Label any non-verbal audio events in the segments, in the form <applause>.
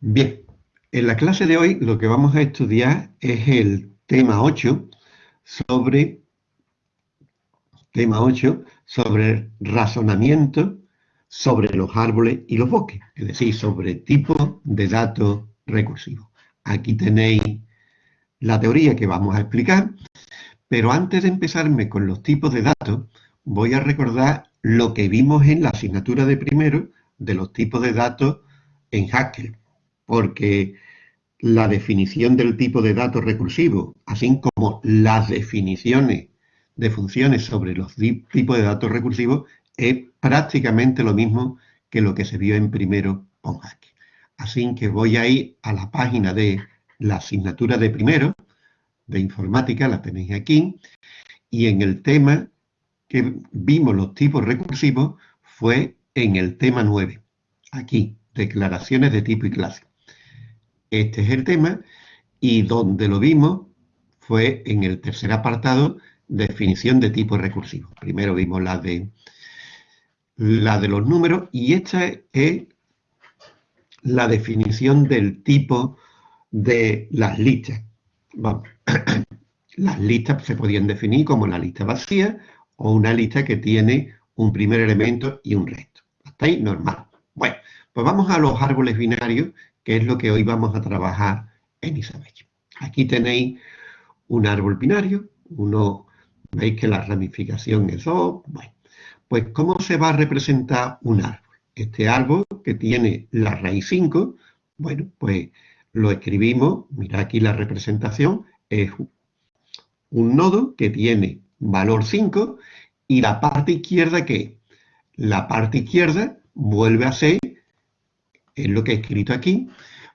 Bien, en la clase de hoy lo que vamos a estudiar es el tema 8 sobre tema 8 sobre razonamiento sobre los árboles y los bosques, es decir, sobre tipos de datos recursivos. Aquí tenéis la teoría que vamos a explicar, pero antes de empezarme con los tipos de datos, voy a recordar lo que vimos en la asignatura de primero de los tipos de datos en Haskell porque la definición del tipo de datos recursivo, así como las definiciones de funciones sobre los tipos de datos recursivos, es prácticamente lo mismo que lo que se vio en primero con. Así que voy a ir a la página de la asignatura de primero, de informática, la tenéis aquí, y en el tema que vimos los tipos recursivos fue en el tema 9, aquí, declaraciones de tipo y clase. Este es el tema y donde lo vimos fue en el tercer apartado, definición de tipo recursivo. Primero vimos la de, la de los números y esta es la definición del tipo de las listas. <clears throat> Las listas se podían definir como una lista vacía o una lista que tiene un primer elemento y un resto. Hasta ahí normal. Bueno, pues vamos a los árboles binarios que es lo que hoy vamos a trabajar en Isabel. Aquí tenéis un árbol binario, uno, veis que la ramificación es O, bueno, pues ¿cómo se va a representar un árbol? Este árbol que tiene la raíz 5, bueno, pues lo escribimos, mira aquí la representación, es un nodo que tiene valor 5 y la parte izquierda ¿qué? La parte izquierda vuelve a ser es lo que he escrito aquí,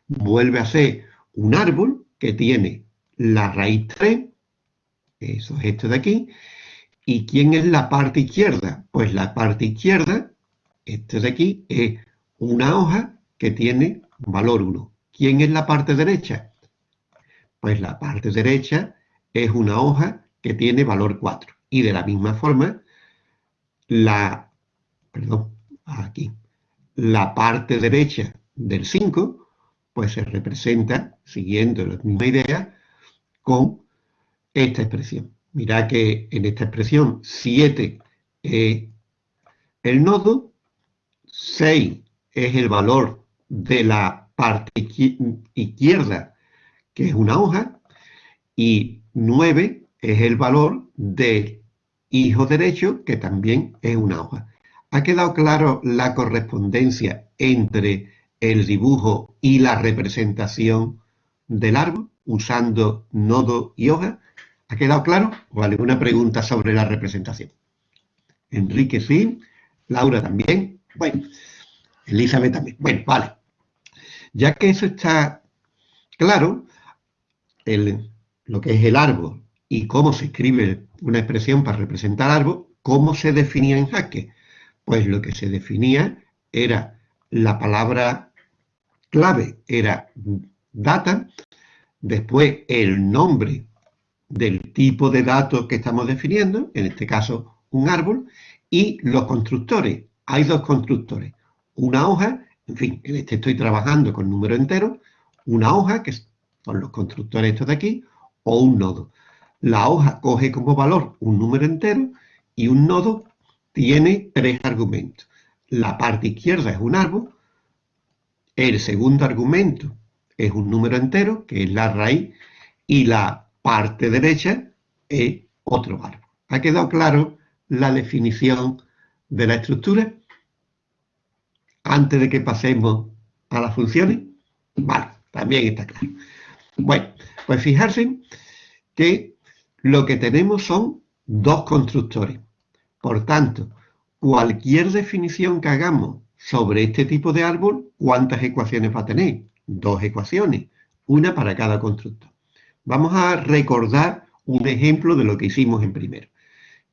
vuelve a ser un árbol que tiene la raíz 3, eso es esto de aquí, ¿y quién es la parte izquierda? Pues la parte izquierda, este de aquí, es una hoja que tiene valor 1. ¿Quién es la parte derecha? Pues la parte derecha es una hoja que tiene valor 4. Y de la misma forma, la, perdón, aquí, la parte derecha del 5, pues se representa, siguiendo la misma idea, con esta expresión. Mirad que en esta expresión 7 es el nodo, 6 es el valor de la parte izquierda, que es una hoja, y 9 es el valor del hijo derecho, que también es una hoja. ¿Ha quedado claro la correspondencia entre el dibujo y la representación del árbol usando nodo y hoja? ¿Ha quedado claro? ¿O alguna pregunta sobre la representación? Enrique sí, Laura también, bueno, Elizabeth también. Bueno, vale. Ya que eso está claro, lo que es el árbol y cómo se escribe una expresión para representar árbol, ¿cómo se definía en jaque? Pues lo que se definía era la palabra clave, era data, después el nombre del tipo de datos que estamos definiendo, en este caso un árbol, y los constructores. Hay dos constructores, una hoja, en fin, en este estoy trabajando con número entero, una hoja, que son los constructores estos de aquí, o un nodo. La hoja coge como valor un número entero y un nodo tiene tres argumentos. La parte izquierda es un árbol, el segundo argumento es un número entero, que es la raíz, y la parte derecha es otro árbol. ¿Ha quedado claro la definición de la estructura? Antes de que pasemos a las funciones. Vale, también está claro. Bueno, pues fijarse que lo que tenemos son dos constructores. Por tanto, cualquier definición que hagamos sobre este tipo de árbol, ¿cuántas ecuaciones va a tener? Dos ecuaciones, una para cada constructor. Vamos a recordar un ejemplo de lo que hicimos en primero.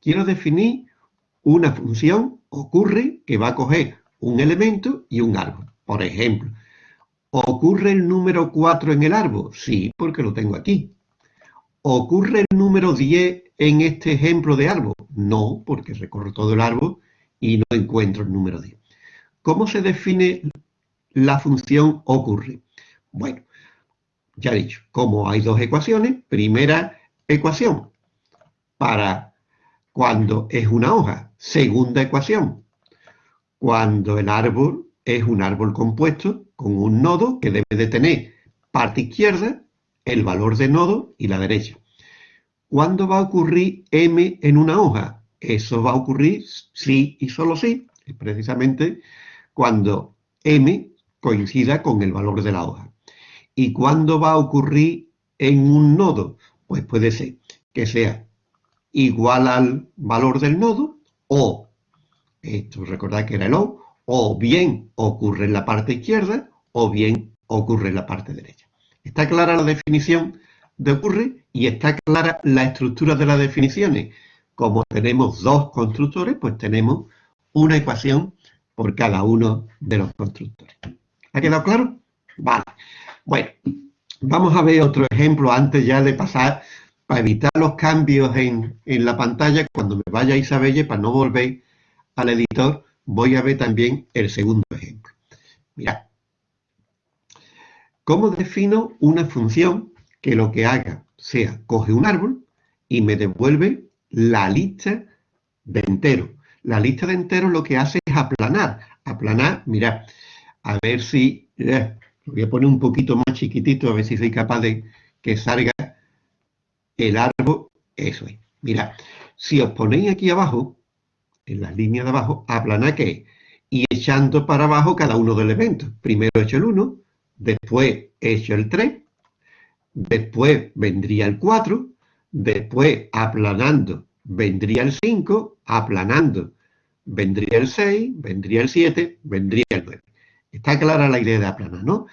Quiero definir una función, ocurre que va a coger un elemento y un árbol. Por ejemplo, ¿ocurre el número 4 en el árbol? Sí, porque lo tengo aquí. ¿Ocurre el número 10 en este ejemplo de árbol? No, porque recorro todo el árbol y no encuentro el número 10. ¿Cómo se define la función ocurre? Bueno, ya he dicho, como hay dos ecuaciones, primera ecuación para cuando es una hoja, segunda ecuación cuando el árbol es un árbol compuesto con un nodo que debe de tener parte izquierda, el valor de nodo y la derecha. ¿Cuándo va a ocurrir M en una hoja? Eso va a ocurrir sí y solo sí, precisamente cuando M coincida con el valor de la hoja. ¿Y cuándo va a ocurrir en un nodo? Pues puede ser que sea igual al valor del nodo o, esto recordad que era el O, o bien ocurre en la parte izquierda o bien ocurre en la parte derecha. Está clara la definición de ocurre y está clara la estructura de las definiciones. Como tenemos dos constructores, pues tenemos una ecuación por cada uno de los constructores. ¿Ha quedado claro? Vale. Bueno, vamos a ver otro ejemplo antes ya de pasar, para evitar los cambios en, en la pantalla, cuando me vaya a Isabelle, para no volver al editor, voy a ver también el segundo ejemplo. Mirad. ¿Cómo defino una función que lo que haga sea coge un árbol y me devuelve la lista de enteros? La lista de enteros lo que hace es aplanar. Aplanar, mirad, a ver si... Eh, lo voy a poner un poquito más chiquitito, a ver si soy capaz de que salga el árbol. Eso es. Mirad, si os ponéis aquí abajo, en la línea de abajo, aplanar qué y echando para abajo cada uno de los elementos. Primero he hecho el 1, después he hecho el 3, después vendría el 4, después aplanando vendría el 5, aplanando vendría el 6, vendría el 7, vendría el 9. Está clara la idea de aplanar, ¿no?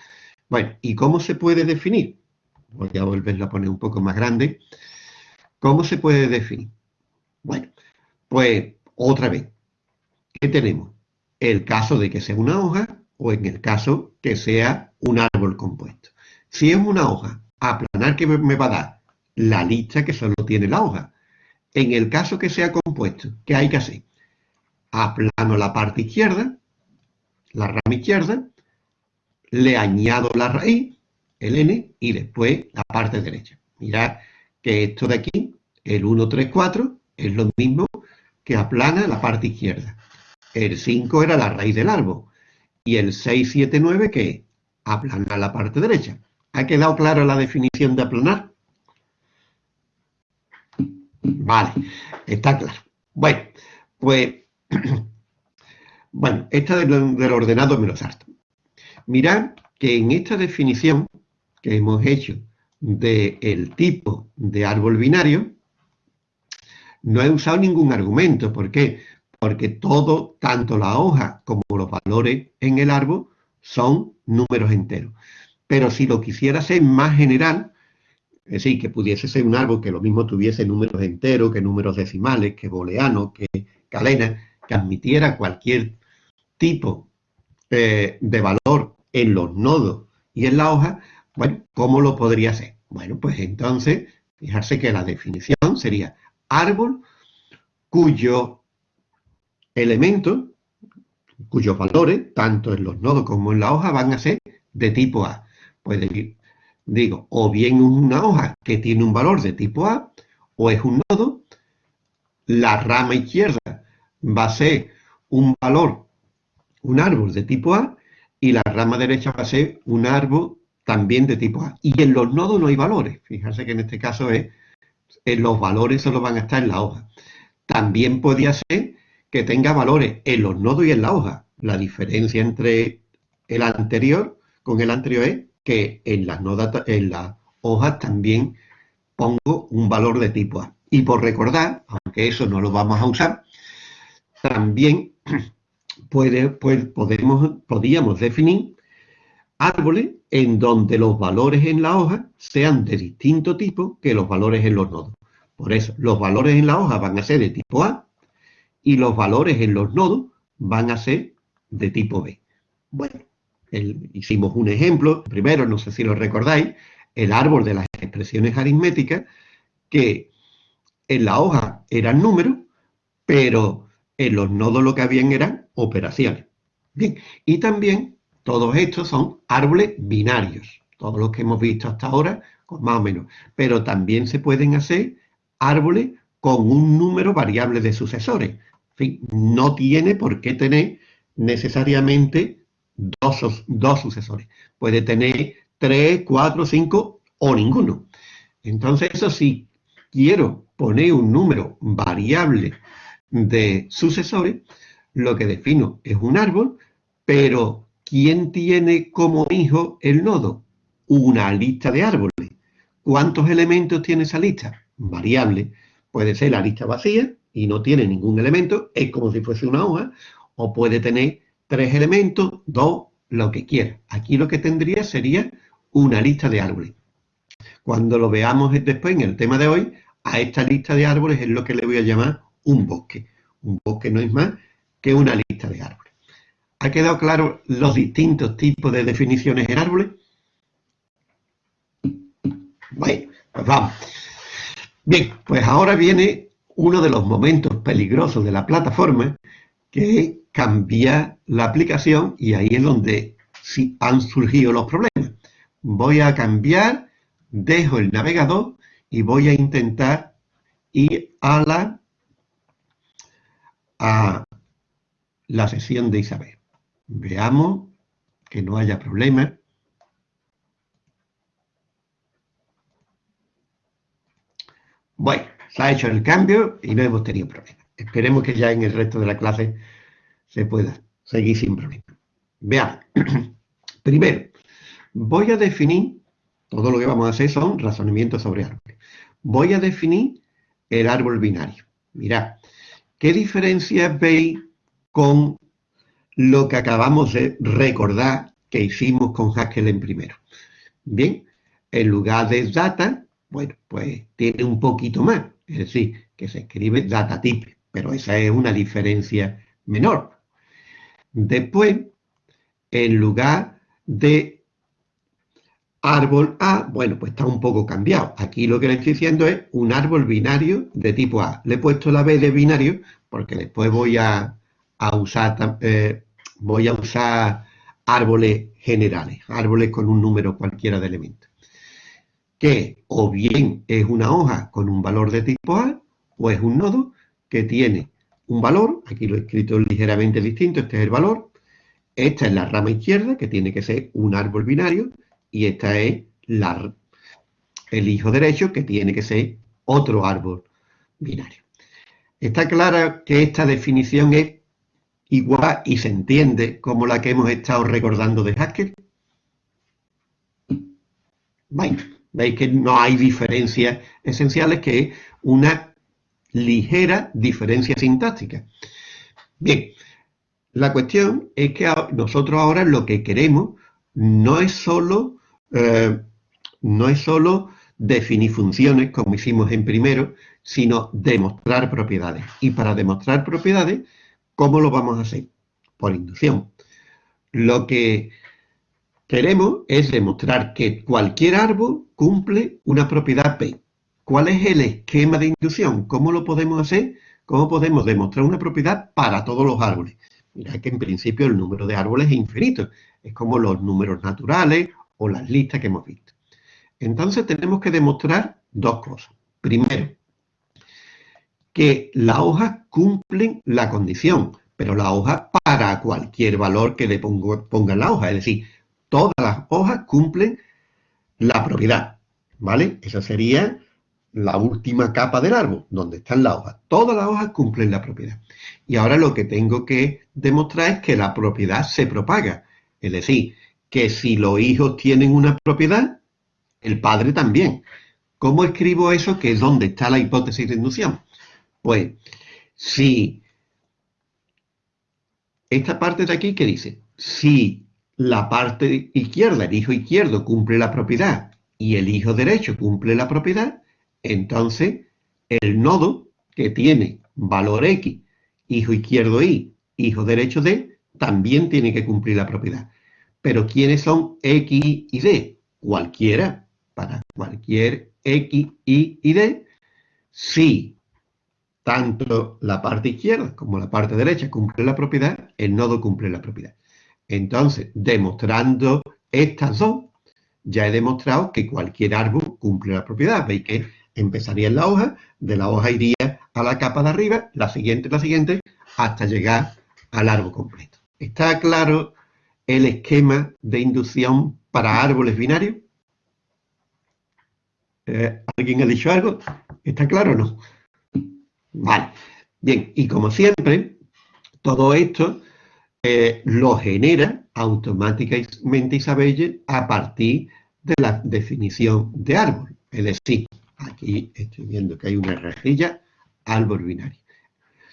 Bueno, ¿y cómo se puede definir? Voy a volverlo a poner un poco más grande. ¿Cómo se puede definir? Bueno, pues otra vez, ¿qué tenemos? El caso de que sea una hoja o en el caso que sea un árbol compuesto. Si es una hoja, aplanar que me va a dar la lista que solo tiene la hoja. En el caso que sea compuesto, ¿qué hay que hacer? Aplano la parte izquierda, la rama izquierda, le añado la raíz, el n, y después la parte derecha. Mirad que esto de aquí, el 1, 3, 4, es lo mismo que aplana la parte izquierda. El 5 era la raíz del árbol. Y el 6, 7, 9 que aplana la parte derecha. ¿Ha quedado clara la definición de aplanar? Vale, está claro. Bueno, pues, <clears throat> bueno, esta del, del ordenado me lo salto. Mirad que en esta definición que hemos hecho del tipo de árbol binario, no he usado ningún argumento. ¿Por qué? Porque todo, tanto la hoja como los valores en el árbol, son números enteros. Pero si lo quisiera ser más general, es decir, que pudiese ser un árbol que lo mismo tuviese números enteros, que números decimales, que booleanos, que calena, que admitiera cualquier tipo eh, de valor en los nodos y en la hoja, bueno, ¿cómo lo podría hacer? Bueno, pues entonces, fijarse que la definición sería árbol cuyo elemento, cuyos valores, tanto en los nodos como en la hoja, van a ser de tipo A. Pues digo, o bien una hoja que tiene un valor de tipo A, o es un nodo, la rama izquierda va a ser un valor, un árbol de tipo A, y la rama derecha va a ser un árbol también de tipo A. Y en los nodos no hay valores. Fíjense que en este caso es en los valores solo van a estar en la hoja. También podría ser que tenga valores en los nodos y en la hoja. La diferencia entre el anterior con el anterior es que en las, hojas también pongo un valor de tipo A. Y por recordar, aunque eso no lo vamos a usar, también <clears throat> pues, podemos, podríamos definir árboles en donde los valores en la hoja sean de distinto tipo que los valores en los nodos. Por eso, los valores en la hoja van a ser de tipo A y los valores en los nodos van a ser de tipo B. Bueno, hicimos un ejemplo, primero, no sé si lo recordáis, el árbol de las expresiones aritméticas, que en la hoja eran números, pero en los nodos lo que habían eran operaciones. Bien, y también todos estos son árboles binarios. Todos los que hemos visto hasta ahora, más o menos. Pero también se pueden hacer árboles con un número variable de sucesores. En fin, no tiene por qué tener necesariamente dos, dos sucesores. Puede tener tres, cuatro, cinco o ninguno. Entonces, eso sí, quiero poner un número variable de sucesores, lo que defino es un árbol, pero ¿quién tiene como hijo el nodo? Una lista de árboles. ¿Cuántos elementos tiene esa lista? Variable. Puede ser la lista vacía y no tiene ningún elemento, es como si fuese una hoja, o puede tener tres elementos, dos, lo que quiera. Aquí lo que tendría sería una lista de árboles. Cuando lo veamos después en el tema de hoy, a esta lista de árboles es lo que le voy a llamar un bosque. Un bosque no es más que una lista de árboles. ¿Ha quedado claro los distintos tipos de definiciones en árboles? Bueno, pues vamos. Bien, pues ahora viene uno de los momentos peligrosos de la plataforma, que cambiar la aplicación y ahí es donde sí han surgido los problemas. Voy a cambiar, dejo el navegador y voy a intentar ir a la, a la sesión de Isabel. Veamos que no haya problemas. Bueno, se ha hecho el cambio y no hemos tenido problemas. Esperemos que ya en el resto de la clase se pueda seguir sin problemas. Veamos. <clears throat> Primero, voy a definir, todo lo que vamos a hacer son razonamientos sobre árboles. Voy a definir el árbol binario. Mirad, ¿qué diferencia veis con lo que acabamos de recordar que hicimos con Haskell en primero? Bien, en lugar de data, bueno, pues tiene un poquito más, es decir, que se escribe data type, pero esa es una diferencia menor. Después, en lugar de árbol A, bueno, pues está un poco cambiado. Aquí lo que le estoy diciendo es un árbol binario de tipo A. Le he puesto la B de binario porque después voy a, usar, eh, usar árboles generales, árboles con un número cualquiera de elementos. Que o bien es una hoja con un valor de tipo A, o es un nodo que tiene un valor, aquí lo he escrito ligeramente distinto, este es el valor, esta es la rama izquierda, que tiene que ser un árbol binario, y esta es la, el hijo derecho, que tiene que ser otro árbol binario. Está clara que esta definición es igual y se entiende como la que hemos estado recordando de Haskell. veis que no hay diferencias esenciales, que es una ligera diferencia sintáctica. Bien, la cuestión es que nosotros ahora lo que queremos no es solo, eh, no es solo definir funciones, como hicimos en primero, sino demostrar propiedades. Y para demostrar propiedades, ¿cómo lo vamos a hacer? Por inducción. Lo que queremos es demostrar que cualquier árbol cumple una propiedad P. ¿Cuál es el esquema de inducción? ¿Cómo lo podemos hacer? ¿Cómo podemos demostrar una propiedad para todos los árboles? Mirad que en principio el número de árboles es infinito. Es como los números naturales o las listas que hemos visto. Entonces tenemos que demostrar dos cosas. Primero, que las hojas cumplen la condición, pero la hoja para cualquier valor que le ponga en la hoja. Es decir, todas las hojas cumplen la propiedad. ¿Vale? Esa sería la última capa del árbol, donde están las hojas. Todas las hojas cumplen la propiedad. Y ahora lo que tengo que demostrar es que la propiedad se propaga. Es decir, que si los hijos tienen una propiedad, el padre también. ¿Cómo escribo eso? Que es donde está la hipótesis de inducción. Pues, si esta parte de aquí que dice, si la parte izquierda, el hijo izquierdo, cumple la propiedad y el hijo derecho cumple la propiedad, entonces, el nodo que tiene valor X, hijo izquierdo Y, hijo derecho D, también tiene que cumplir la propiedad. Pero ¿quiénes son X y D? Cualquiera, para cualquier X, Y y D, si tanto la parte izquierda como la parte derecha cumple la propiedad, el nodo cumple la propiedad. Entonces, demostrando estas dos, ya he demostrado que cualquier árbol cumple la propiedad. Veis que empezaría en la hoja, de la hoja iría a la capa de arriba, la siguiente, la siguiente, hasta llegar al árbol completo. ¿Está claro el esquema de inducción para árboles binarios? Eh, ¿Alguien ha dicho algo? ¿Está claro o no? Vale. Bien, y como siempre, todo esto eh, lo genera automáticamente Isabelle a partir de la definición de árbol. Es decir, aquí estoy viendo que hay una rejilla árbol binario.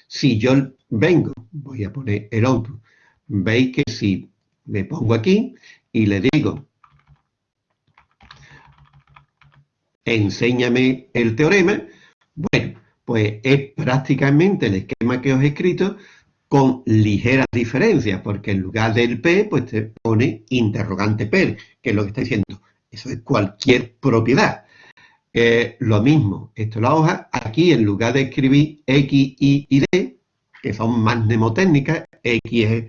Si yo vengo, voy a poner el output, veis que si me pongo aquí y le digo enséñame el teorema, bueno, pues es prácticamente el esquema que os he escrito con ligeras diferencias, porque en lugar del P, pues te pone interrogante P, que es lo que está diciendo. Eso es cualquier propiedad. Lo mismo, esto es la hoja, aquí en lugar de escribir X, Y y D, que son más mnemotécnicas, X es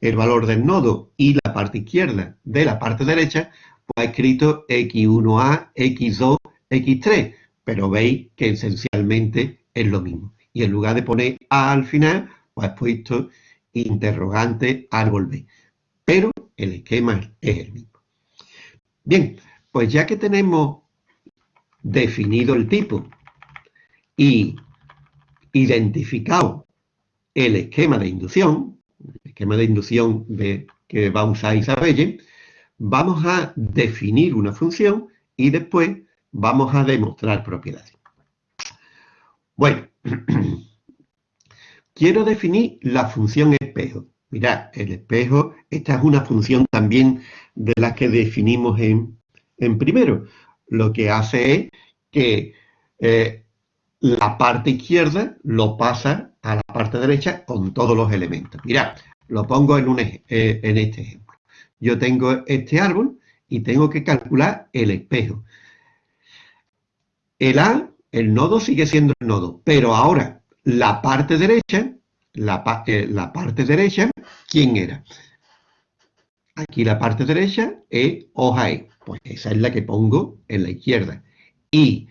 el valor del nodo y la parte izquierda de la parte derecha, pues ha escrito X1A, X2, X3, pero veis que esencialmente es lo mismo. Y en lugar de poner A al final, pues ha puesto interrogante árbol B. Pero el esquema es el mismo. Bien, pues ya que tenemos definido el tipo y identificado el esquema de inducción, el esquema de inducción que va a usar Isabelle, vamos a definir una función y después vamos a demostrar propiedades. Bueno, <clears throat> quiero definir la función espejo. Mirad, el espejo, esta es una función también de la que definimos en, en primero lo que hace es que eh, la parte izquierda lo pasa a la parte derecha con todos los elementos. Mirad, lo pongo en, un, eh, en este ejemplo. Yo tengo este árbol y tengo que calcular el espejo. El A, el nodo sigue siendo el nodo, pero ahora la parte derecha, la, eh, la parte derecha, ¿quién era? Aquí la parte derecha es hoja E. Pues esa es la que pongo en la izquierda. Y,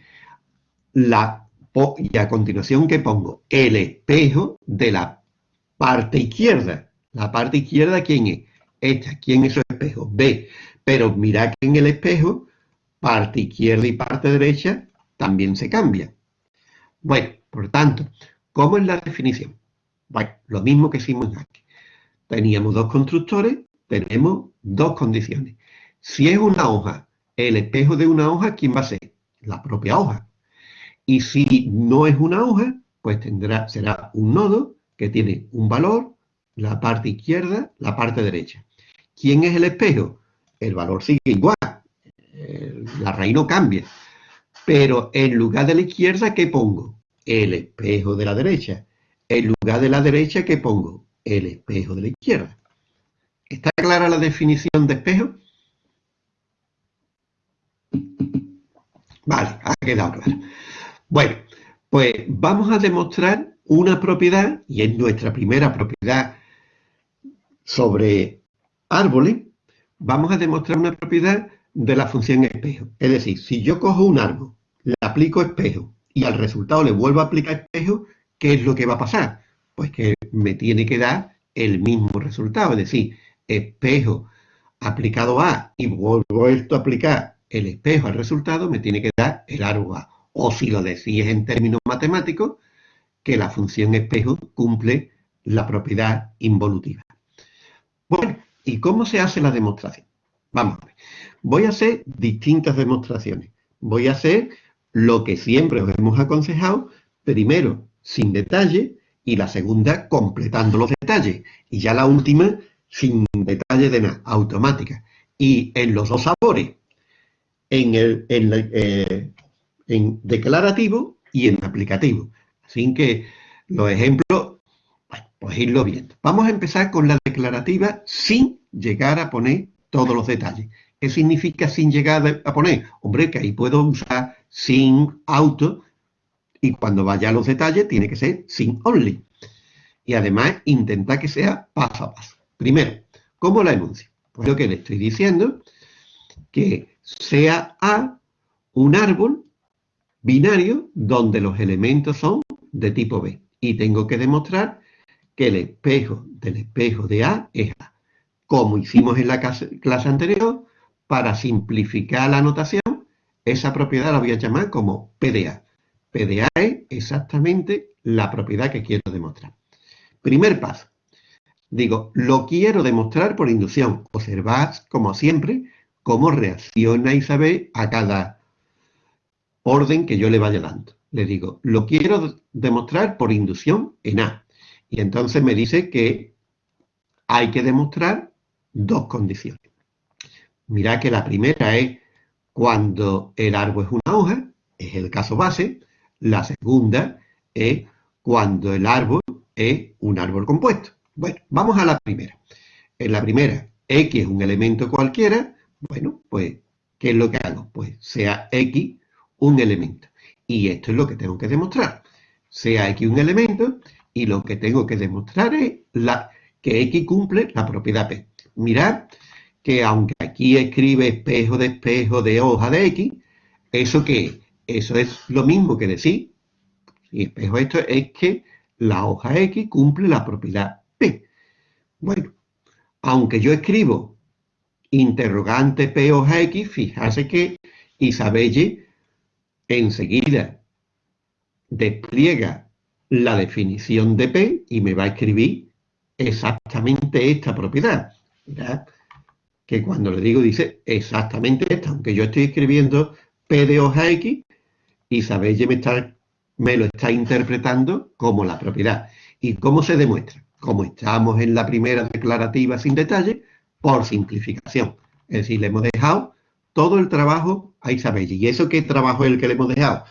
la, y a continuación que pongo el espejo de la parte izquierda. La parte izquierda, ¿quién es? Esta. ¿Quién es su espejo? B. Pero mira que en el espejo, parte izquierda y parte derecha también se cambia. Bueno, por tanto, ¿cómo es la definición? Bueno, lo mismo que hicimos aquí. Teníamos dos constructores, tenemos dos condiciones. Si es una hoja, el espejo de una hoja, ¿quién va a ser? La propia hoja. Y si no es una hoja, pues tendrá, será un nodo que tiene un valor, la parte izquierda, la parte derecha. ¿Quién es el espejo? El valor sigue igual, la raíz no cambia. Pero en lugar de la izquierda, ¿qué pongo? El espejo de la derecha. En lugar de la derecha, ¿qué pongo? El espejo de la izquierda. ¿Está clara la definición de espejo? Vale, ha quedado claro. Bueno, pues vamos a demostrar una propiedad, y es nuestra primera propiedad sobre árboles, vamos a demostrar una propiedad de la función espejo. Es decir, si yo cojo un árbol, le aplico espejo y al resultado le vuelvo a aplicar espejo, ¿qué es lo que va a pasar? Pues que me tiene que dar el mismo resultado. Es decir, espejo aplicado a y vuelto a aplicar el espejo al resultado, me tiene que dar el árbol. O si lo decís en términos matemáticos, que la función espejo cumple la propiedad involutiva. Bueno, ¿y cómo se hace la demostración? Vamos a ver. Voy a hacer distintas demostraciones. Voy a hacer lo que siempre os hemos aconsejado, primero sin detalle y la segunda completando los detalles. Y ya la última sin detalle de nada, automática. Y en los dos sabores, en, el, eh, declarativo y en aplicativo. Así que los ejemplos, bueno, pues irlo viendo. Vamos a empezar con la declarativa sin llegar a poner todos los detalles. ¿Qué significa sin llegar a poner? Hombre, que ahí puedo usar sin auto y cuando vaya a los detalles tiene que ser sin only. Y además intenta que sea paso a paso. Primero, ¿cómo la enuncio? Pues lo que le estoy diciendo, que sea A un árbol binario donde los elementos son de tipo B. Y tengo que demostrar que el espejo del espejo de A es A. Como hicimos en la clase anterior, para simplificar la notación, esa propiedad la voy a llamar como PDA. PDA es exactamente la propiedad que quiero demostrar. Primer paso. Digo, lo quiero demostrar por inducción. Observad, como siempre, cómo reacciona Isabel a cada orden que yo le vaya dando. Le digo, lo quiero demostrar por inducción en A. Y entonces me dice que hay que demostrar dos condiciones. Mirad que la primera es cuando el árbol es una hoja, es el caso base. La segunda es cuando el árbol es un árbol compuesto. Bueno, vamos a la primera. En la primera, X es un elemento cualquiera. Bueno, pues, ¿qué es lo que hago? Pues sea X un elemento. Y esto es lo que tengo que demostrar. Sea X un elemento y lo que tengo que demostrar es que X cumple la propiedad P. Mirad que aunque aquí escribe espejo de espejo de hoja de X, ¿eso qué Eso es lo mismo que decir, si espejo esto es que la hoja X cumple la propiedad P. Bueno, aunque yo escribo interrogante P hoja X, fíjate que Isabelle enseguida despliega la definición de P y me va a escribir exactamente esta propiedad. que cuando le digo dice exactamente esta, aunque yo estoy escribiendo P de hoja X, Isabelle me, está, me lo está interpretando como la propiedad. ¿Y cómo se demuestra? Como estamos en la primera declarativa sin detalle, por simplificación. Es decir, le hemos dejado todo el trabajo a Isabelle. ¿Y eso qué trabajo es el que le hemos dejado?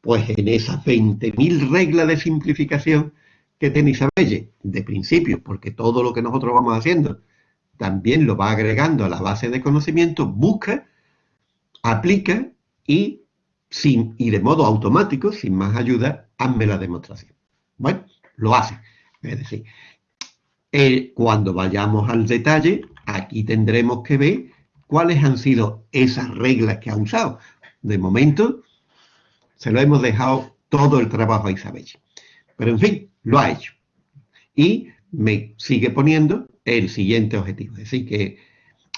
Pues en esas 20.000 reglas de simplificación que tiene Isabelle, de principio, porque todo lo que nosotros vamos haciendo también lo va agregando a la base de conocimiento, busca, aplica y, sin, y de modo automático, sin más ayuda, hazme la demostración. Bueno, lo hace. Es decir, eh, cuando vayamos al detalle, aquí tendremos que ver cuáles han sido esas reglas que ha usado. De momento, se lo hemos dejado todo el trabajo a Isabel. Pero en fin, lo ha hecho. Y me sigue poniendo el siguiente objetivo. Es decir, que,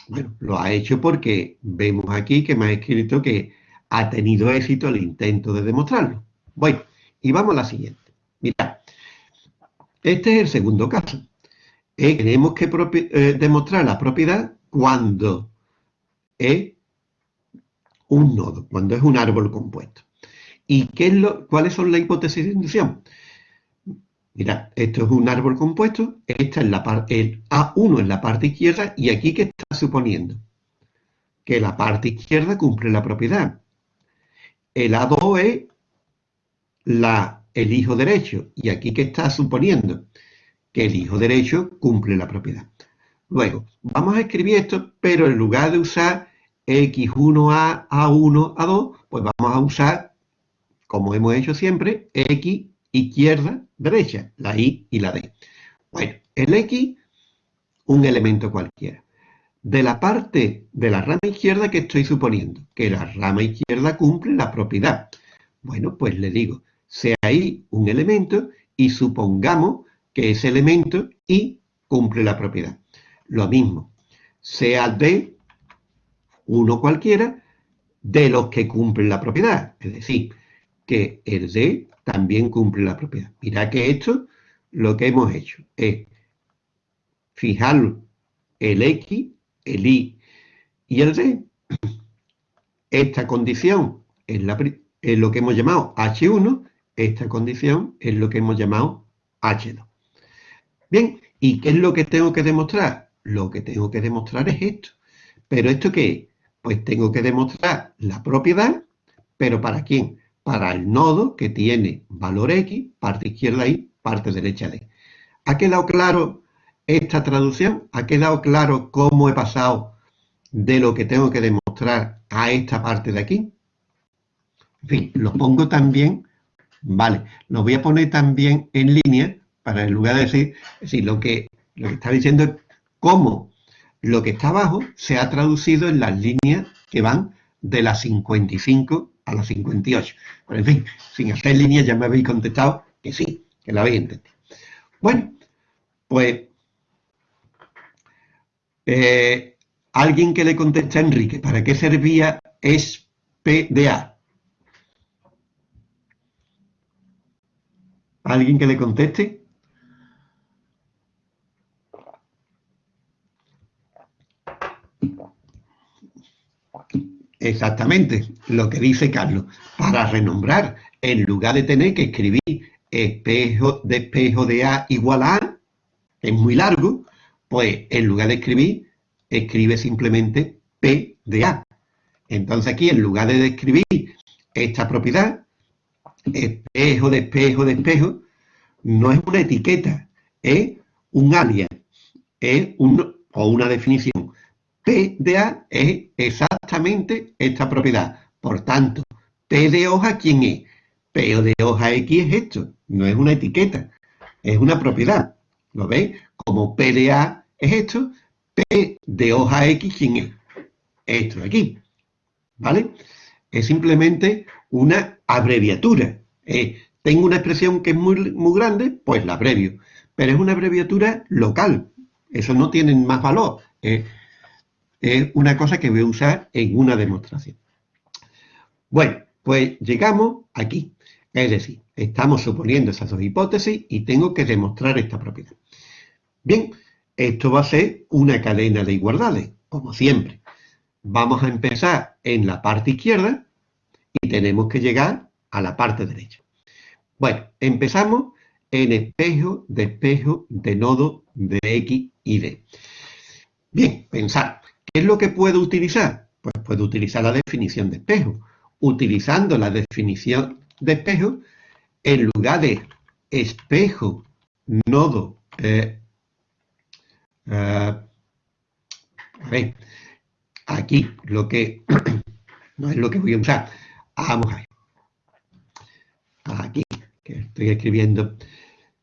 bueno, lo ha hecho porque vemos aquí que me ha escrito que ha tenido éxito el intento de demostrarlo. Bueno, y vamos a la siguiente. Mira, este es el segundo caso. Eh, tenemos que eh, demostrar la propiedad cuando es un nodo, cuando es un árbol compuesto. ¿Y qué es lo, cuáles son las hipótesis de inducción? Mira, esto es un árbol compuesto, esta es la parte, el A1 en la parte izquierda, y aquí ¿qué está suponiendo? Que la parte izquierda cumple la propiedad. El A2 es el hijo derecho, y aquí ¿qué está suponiendo? Que el hijo derecho cumple la propiedad. Luego, vamos a escribir esto, pero en lugar de usar X1A, A1, A2, pues vamos a usar, como hemos hecho siempre, X izquierda, derecha, la Y y la D. Bueno, el X, un elemento cualquiera. De la parte de la rama izquierda que estoy suponiendo, que la rama izquierda cumple la propiedad. Bueno, pues le digo, sea Y un elemento y supongamos que ese elemento Y cumple la propiedad. Lo mismo, sea D, uno cualquiera, de los que cumplen la propiedad. Es decir, que el D también cumple la propiedad. Mira que esto lo que hemos hecho es fijar el X, el Y y el D. <clears throat> Esta condición es, es lo que hemos llamado H1, esta condición es lo que hemos llamado H2. Bien, ¿y qué es lo que tengo que demostrar? Lo que tengo que demostrar es esto. ¿Pero esto qué es? Pues tengo que demostrar la propiedad, pero ¿para quién? para el nodo que tiene valor X, parte izquierda Y, parte derecha D. ¿Ha quedado claro esta traducción? ¿Ha quedado claro cómo he pasado de lo que tengo que demostrar a esta parte de aquí? En fin, lo pongo también, vale, lo voy a poner también en línea para en lugar de decir, es decir, lo que, lo que está diciendo es cómo lo que está abajo se ha traducido en las líneas que van de las 55 a las 58. Pero en fin, sin hacer línea ya me habéis contestado que sí, que la habéis entendido. Bueno, pues eh, alguien que le conteste a Enrique, ¿para qué servía SPDA? ¿Alguien que le conteste? Exactamente, lo que dice Carlos. Para renombrar, en lugar de tener que escribir espejo de espejo de A igual a A, es muy largo, pues en lugar de escribir, escribe simplemente P de A. Entonces aquí, en lugar de describir esta propiedad, espejo de espejo de espejo, no es una etiqueta, es un alias, es un, o una definición. P de A es exactamente esta propiedad. Por tanto, P de hoja, ¿quién es? P de hoja X es esto, no es una etiqueta, es una propiedad. ¿Lo veis? Como P de A es esto, P de hoja X, ¿quién es? Esto de aquí. ¿Vale? Es simplemente una abreviatura. tengo una expresión que es muy, muy grande, pues la abrevio. Pero es una abreviatura local. Eso no tiene más valor es una cosa que voy a usar en una demostración. Bueno, pues llegamos aquí. Es decir, estamos suponiendo esas dos hipótesis y tengo que demostrar esta propiedad. Bien, esto va a ser una cadena de igualdades, como siempre. Vamos a empezar en la parte izquierda y tenemos que llegar a la parte derecha. Bueno, empezamos en espejo de espejo de nodo de X y D. Bien, pensar. ¿Qué es lo que puedo utilizar? Pues puedo utilizar la definición de espejo. Utilizando la definición de espejo, en lugar de espejo, nodo, eh, eh, a ver, aquí lo que <clears throat> no es lo que voy a usar. Vamos a ver. Aquí, que estoy escribiendo.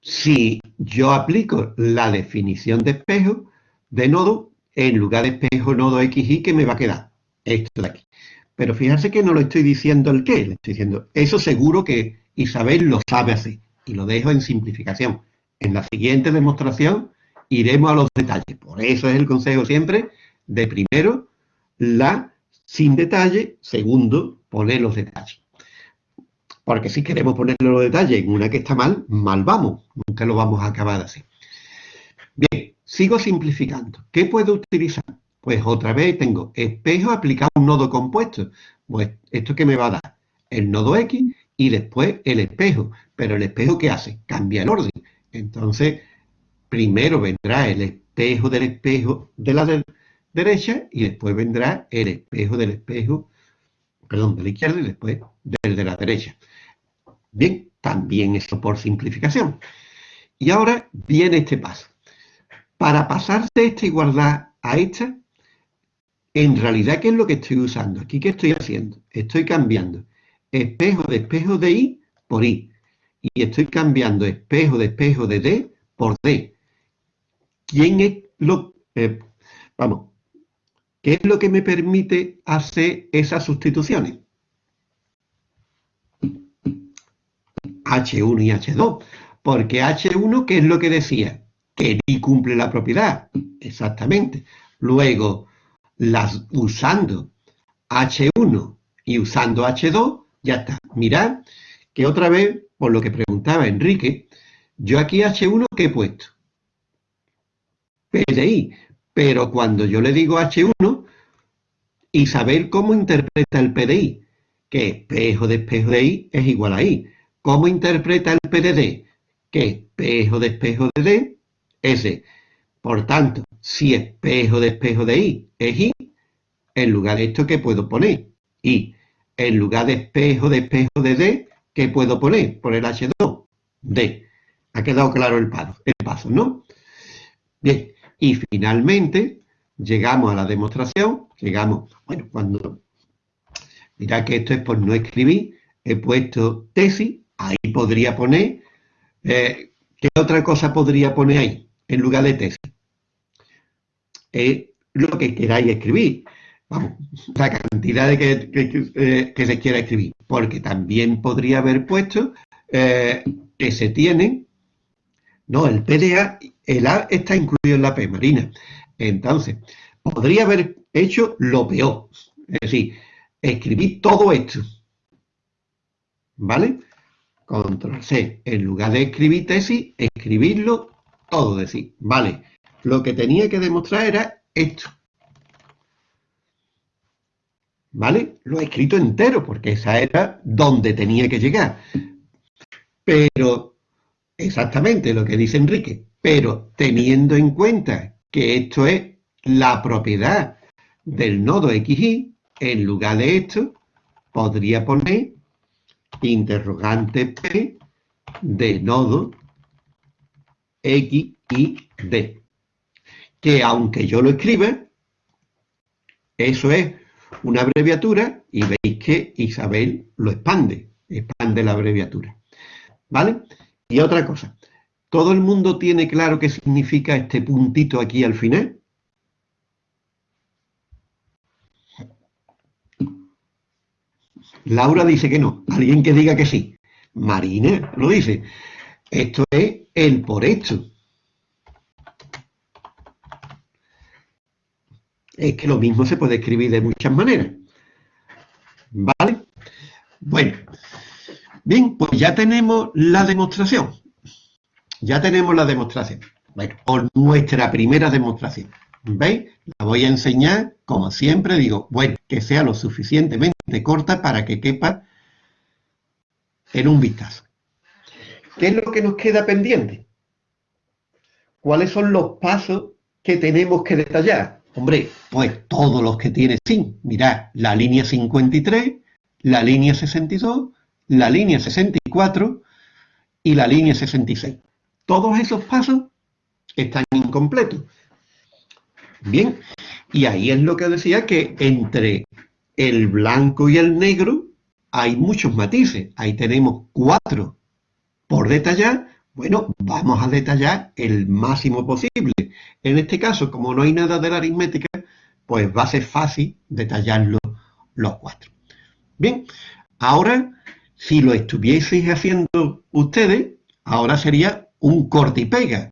Si yo aplico la definición de espejo de nodo, en lugar de espejo nodo XY, que me va a quedar? Esto de aquí. Pero fíjense que no lo estoy diciendo el qué, le estoy diciendo, eso seguro que Isabel lo sabe así, y lo dejo en simplificación. En la siguiente demostración iremos a los detalles. Por eso es el consejo siempre de primero la sin detalle, segundo poner los detalles. Porque si queremos poner los detalles en una que está mal, mal vamos, nunca lo vamos a acabar hacer. Bien, Sigo simplificando. ¿Qué puedo utilizar? Pues otra vez tengo espejo aplicado a un nodo compuesto. Pues esto que me va a dar el nodo X y después el espejo. Pero el espejo ¿qué hace? Cambia el orden. Entonces, primero vendrá el espejo del espejo de la derecha y después vendrá el espejo del espejo, perdón, de la izquierda y después del de la derecha. Bien, también esto por simplificación. Y ahora viene este paso. Para pasar de esta igualdad a esta, en realidad, ¿qué es lo que estoy usando? Aquí, ¿qué estoy haciendo? Estoy cambiando espejo de espejo de I por I. Y estoy cambiando espejo de espejo de D por D. ¿Quién es lo... Eh, vamos, ¿qué es lo que me permite hacer esas sustituciones? H1 y H2. Porque H1, ¿qué es lo que decía? Que ni cumple la propiedad. Exactamente. Luego, las usando H1 y usando H2, ya está. Mirad que otra vez, por lo que preguntaba Enrique, yo aquí H1, ¿qué he puesto? PDI. Pero cuando yo le digo H1, y saber cómo interpreta el PDI, que espejo de espejo de I es igual a I. ¿Cómo interpreta el PDD? Que espejo de espejo de D S. Por tanto, si espejo de espejo de I es I, en lugar de esto, ¿qué puedo poner? I. En lugar de espejo de espejo de D, ¿qué puedo poner? Por el H2, D. Ha quedado claro el paso, el paso, ¿no? Bien, y finalmente llegamos a la demostración, llegamos, bueno, cuando, mirad que esto es por no escribir, he puesto tesis, ahí podría poner, eh, ¿qué otra cosa podría poner ahí? En lugar de tesis. Es lo que queráis escribir. vamos, la cantidad de que, eh, se quiera escribir, porque también podría haber puesto eh, que se tiene, no, el PDA, el A está incluido en la P, Marina. Entonces, podría haber hecho lo peor, es decir, escribir todo esto, ¿vale? Control C, en lugar de escribir tesis, escribirlo todo, decir, vale, lo que tenía que demostrar era esto, ¿vale? Lo he escrito entero porque esa era donde tenía que llegar. Pero, exactamente lo que dice Enrique, pero teniendo en cuenta que esto es la propiedad del nodo XY, en lugar de esto, podría poner interrogante P de nodo X y D. Que aunque yo lo escriba, eso es una abreviatura y veis que Isabel lo expande, expande la abreviatura. ¿Vale? Y otra cosa, ¿todo el mundo tiene claro qué significa este puntito aquí al final? Laura dice que no, alguien que diga que sí. Marina lo dice. Esto es el por esto. es que lo mismo se puede escribir de muchas maneras. ¿Vale? Bueno, bien, pues ya tenemos la demostración. Ya tenemos la demostración. Bueno, o nuestra primera demostración. ¿Veis? La voy a enseñar, como siempre digo, bueno, que sea lo suficientemente corta para que quepa en un vistazo. ¿Qué es lo que nos queda pendiente? ¿Cuáles son los pasos que tenemos que detallar? Hombre, pues todos los que tiene sin. Mirad, la línea 53, la línea 62, la línea 64 y la línea 66. Todos esos pasos están incompletos. Bien, y ahí es lo que decía que entre el blanco y el negro hay muchos matices. Ahí tenemos cuatro por detallar. Bueno, vamos a detallar el máximo posible. En este caso, como no hay nada de la aritmética, pues va a ser fácil detallarlo los cuatro. Bien, ahora, si lo estuvieseis haciendo ustedes, ahora sería un corte y pega.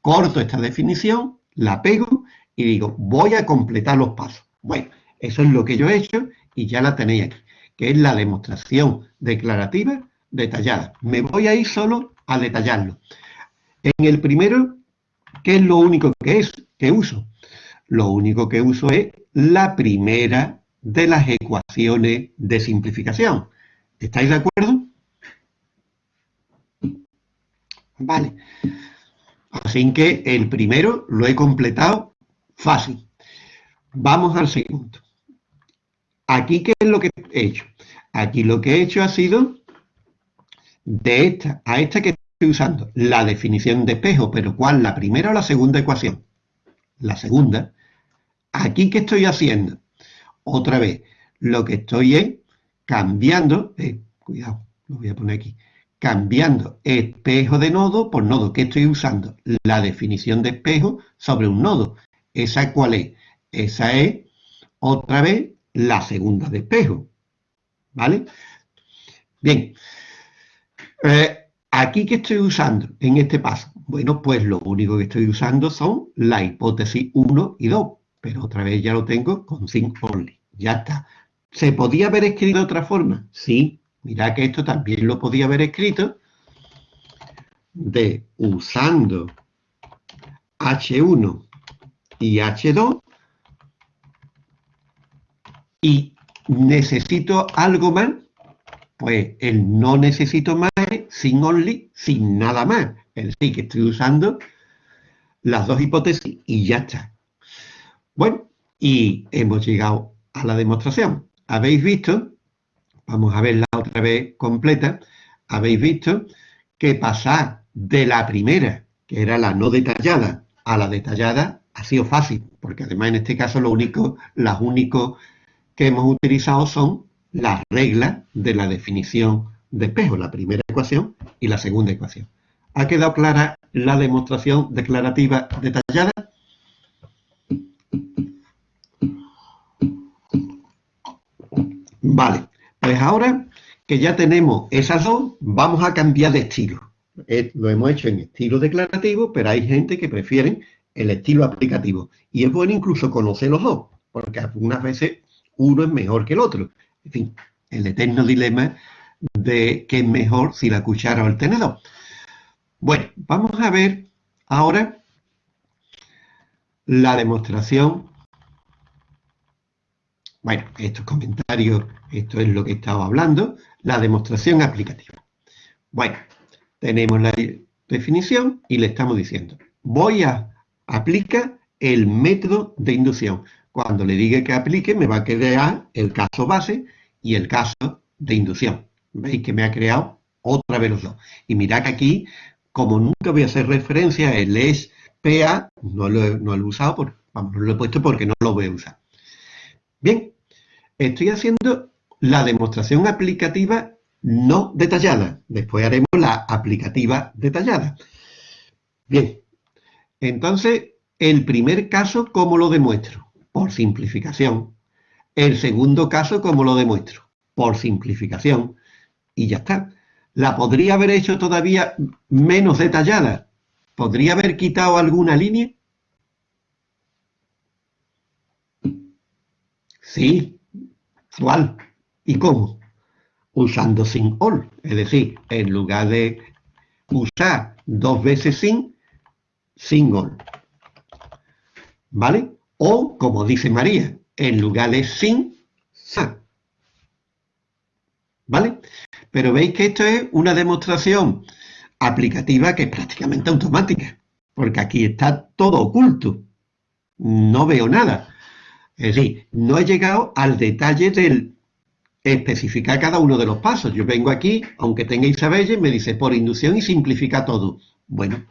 Corto esta definición, la pego y digo, voy a completar los pasos. Bueno, eso es lo que yo he hecho y ya la tenéis aquí, que es la demostración declarativa detallada. Me voy a ir solo a detallarlo. En el primero ¿Qué es lo único que es que uso? Lo único que uso es la primera de las ecuaciones de simplificación. ¿Estáis de acuerdo? Vale. Así que el primero lo he completado fácil. Vamos al segundo. Aquí, ¿qué es lo que he hecho? Aquí lo que he hecho ha sido de esta a esta que estoy usando la definición de espejo, pero ¿cuál? ¿La primera o la segunda ecuación? La segunda. ¿Aquí qué estoy haciendo? Otra vez, lo que estoy es cambiando, eh, cuidado, lo voy a poner aquí, cambiando espejo de nodo por nodo. ¿Qué estoy usando? La definición de espejo sobre un nodo. ¿Esa cuál es? Esa es, otra vez, la segunda de espejo. ¿Vale? Bien. ¿Aquí qué estoy usando en este paso? Bueno, pues lo único que estoy usando son la hipótesis 1 y 2, pero otra vez ya lo tengo con sin only. Ya está. ¿Se podía haber escrito de otra forma? Sí. Mira que esto también lo podía haber escrito de usando H1 y H2 y necesito algo más pues el no necesito más sin only, sin nada más. Es decir, que estoy usando las dos hipótesis y ya está. Bueno, y hemos llegado a la demostración. Habéis visto, vamos a verla otra vez completa, habéis visto que pasar de la primera, que era la no detallada, a la detallada ha sido fácil, porque además en este caso lo único, las únicos que hemos utilizado son las reglas de la definición de espejo, la primera ecuación y la segunda ecuación. ¿Ha quedado clara la demostración declarativa detallada? Vale, pues ahora que ya tenemos esas dos, vamos a cambiar de estilo. Eh, lo hemos hecho en estilo declarativo, pero hay gente que prefiere el estilo aplicativo. Y es bueno incluso conocer los dos, porque algunas veces uno es mejor que el otro. En fin, el eterno dilema de qué es mejor si la cuchara o el tenedor. Bueno, vamos a ver ahora la demostración. Bueno, estos comentarios, esto es lo que estaba hablando, la demostración aplicativa. Bueno, tenemos la definición y le estamos diciendo, voy a aplicar el método de inducción. Cuando le diga que aplique, me va a crear el caso base y el caso de inducción. ¿Veis que me ha creado otra dos? Y mirad que aquí, como nunca voy a hacer referencia el es PA, no lo, he, no lo he usado, por, vamos, no lo he puesto porque no lo voy a usar. Bien, estoy haciendo la demostración aplicativa no detallada. Después haremos la aplicativa detallada. Bien, entonces, el primer caso, ¿cómo lo demuestro? Por simplificación. El segundo caso, ¿cómo lo demuestro? Por simplificación. Y ya está. La podría haber hecho todavía menos detallada. ¿Podría haber quitado alguna línea? Sí. ¿Cuál? ¿Y cómo? usando sin all. Es decir, en lugar de usar dos veces sin, sin all. ¿Vale? O, como dice María, en lugar de sin, sa. ¿Vale? Pero veis que esto es una demostración aplicativa que es prácticamente automática, porque aquí está todo oculto. No veo nada. Es decir, no he llegado al detalle del especificar cada uno de los pasos. Yo vengo aquí, aunque tenga Isabelle, me dice por inducción y simplifica todo. Bueno,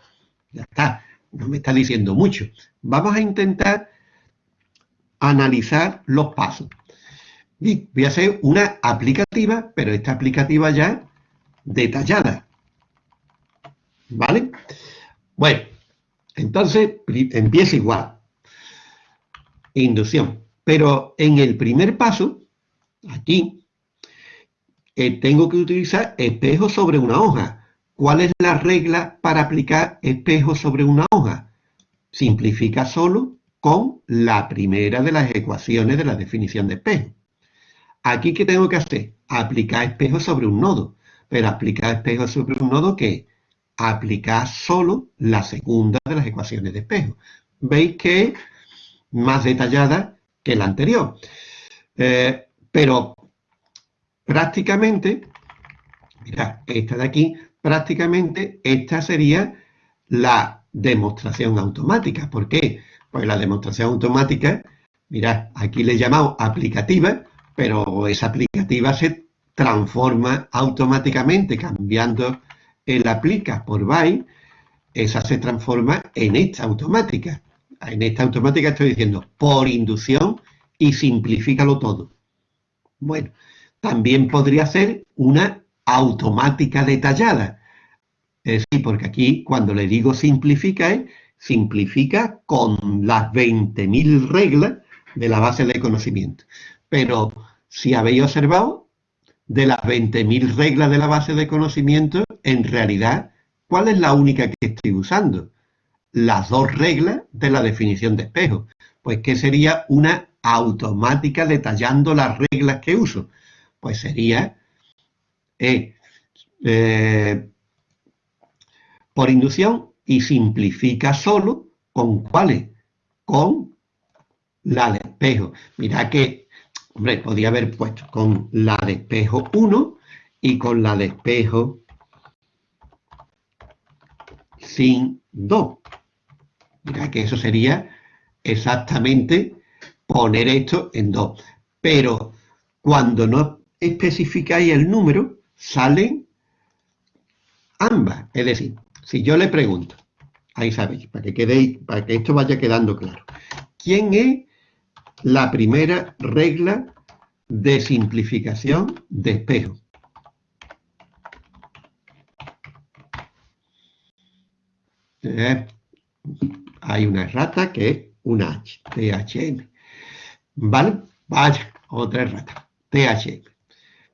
ya está, no me está diciendo mucho. Vamos a intentar analizar los pasos. Voy a hacer una aplicativa, pero esta aplicativa ya detallada. ¿Vale? Bueno, entonces empieza igual. Inducción. Pero en el primer paso, aquí, tengo que utilizar espejo sobre una hoja. ¿Cuál es la regla para aplicar espejo sobre una hoja? Simplifica solo con la primera de las ecuaciones de la definición de espejo. Aquí, ¿qué tengo que hacer? Aplicar espejo sobre un nodo. Pero aplicar espejo sobre un nodo, ¿qué? Aplicar solo la segunda de las ecuaciones de espejo. Veis que es más detallada que la anterior. Eh, pero Prácticamente, mira, esta de aquí, prácticamente esta sería la demostración automática. ¿Por qué? Pues la demostración automática, mira, aquí le he llamado aplicativa, pero esa aplicativa se transforma automáticamente cambiando el aplica por by, esa se transforma en esta automática. En esta automática estoy diciendo por inducción y simplifícalo todo. Bueno, también podría ser una automática detallada. Es decir, porque aquí cuando le digo simplifica, simplifica con las 20.000 reglas de la base de conocimiento. Pero si habéis observado, de las 20.000 reglas de la base de conocimiento, en realidad, ¿cuál es la única que estoy usando? Las dos reglas de la definición de espejo. Pues que sería una automática detallando las reglas que uso pues sería E por inducción y simplifica solo con cuáles, con la de espejo. Mira que, hombre, podía haber puesto con la de espejo 1 y con la de espejo sin 2. Mira que eso sería exactamente poner esto en 2. Pero cuando no especificáis el número, salen ambas. Es decir, si yo le pregunto, ahí sabéis, para que, quedéis, para que esto vaya quedando claro, ¿quién es la primera regla de simplificación de espejo? Eh, hay una rata que es una H, THM. ¿Vale? Vaya, otra rata, THM.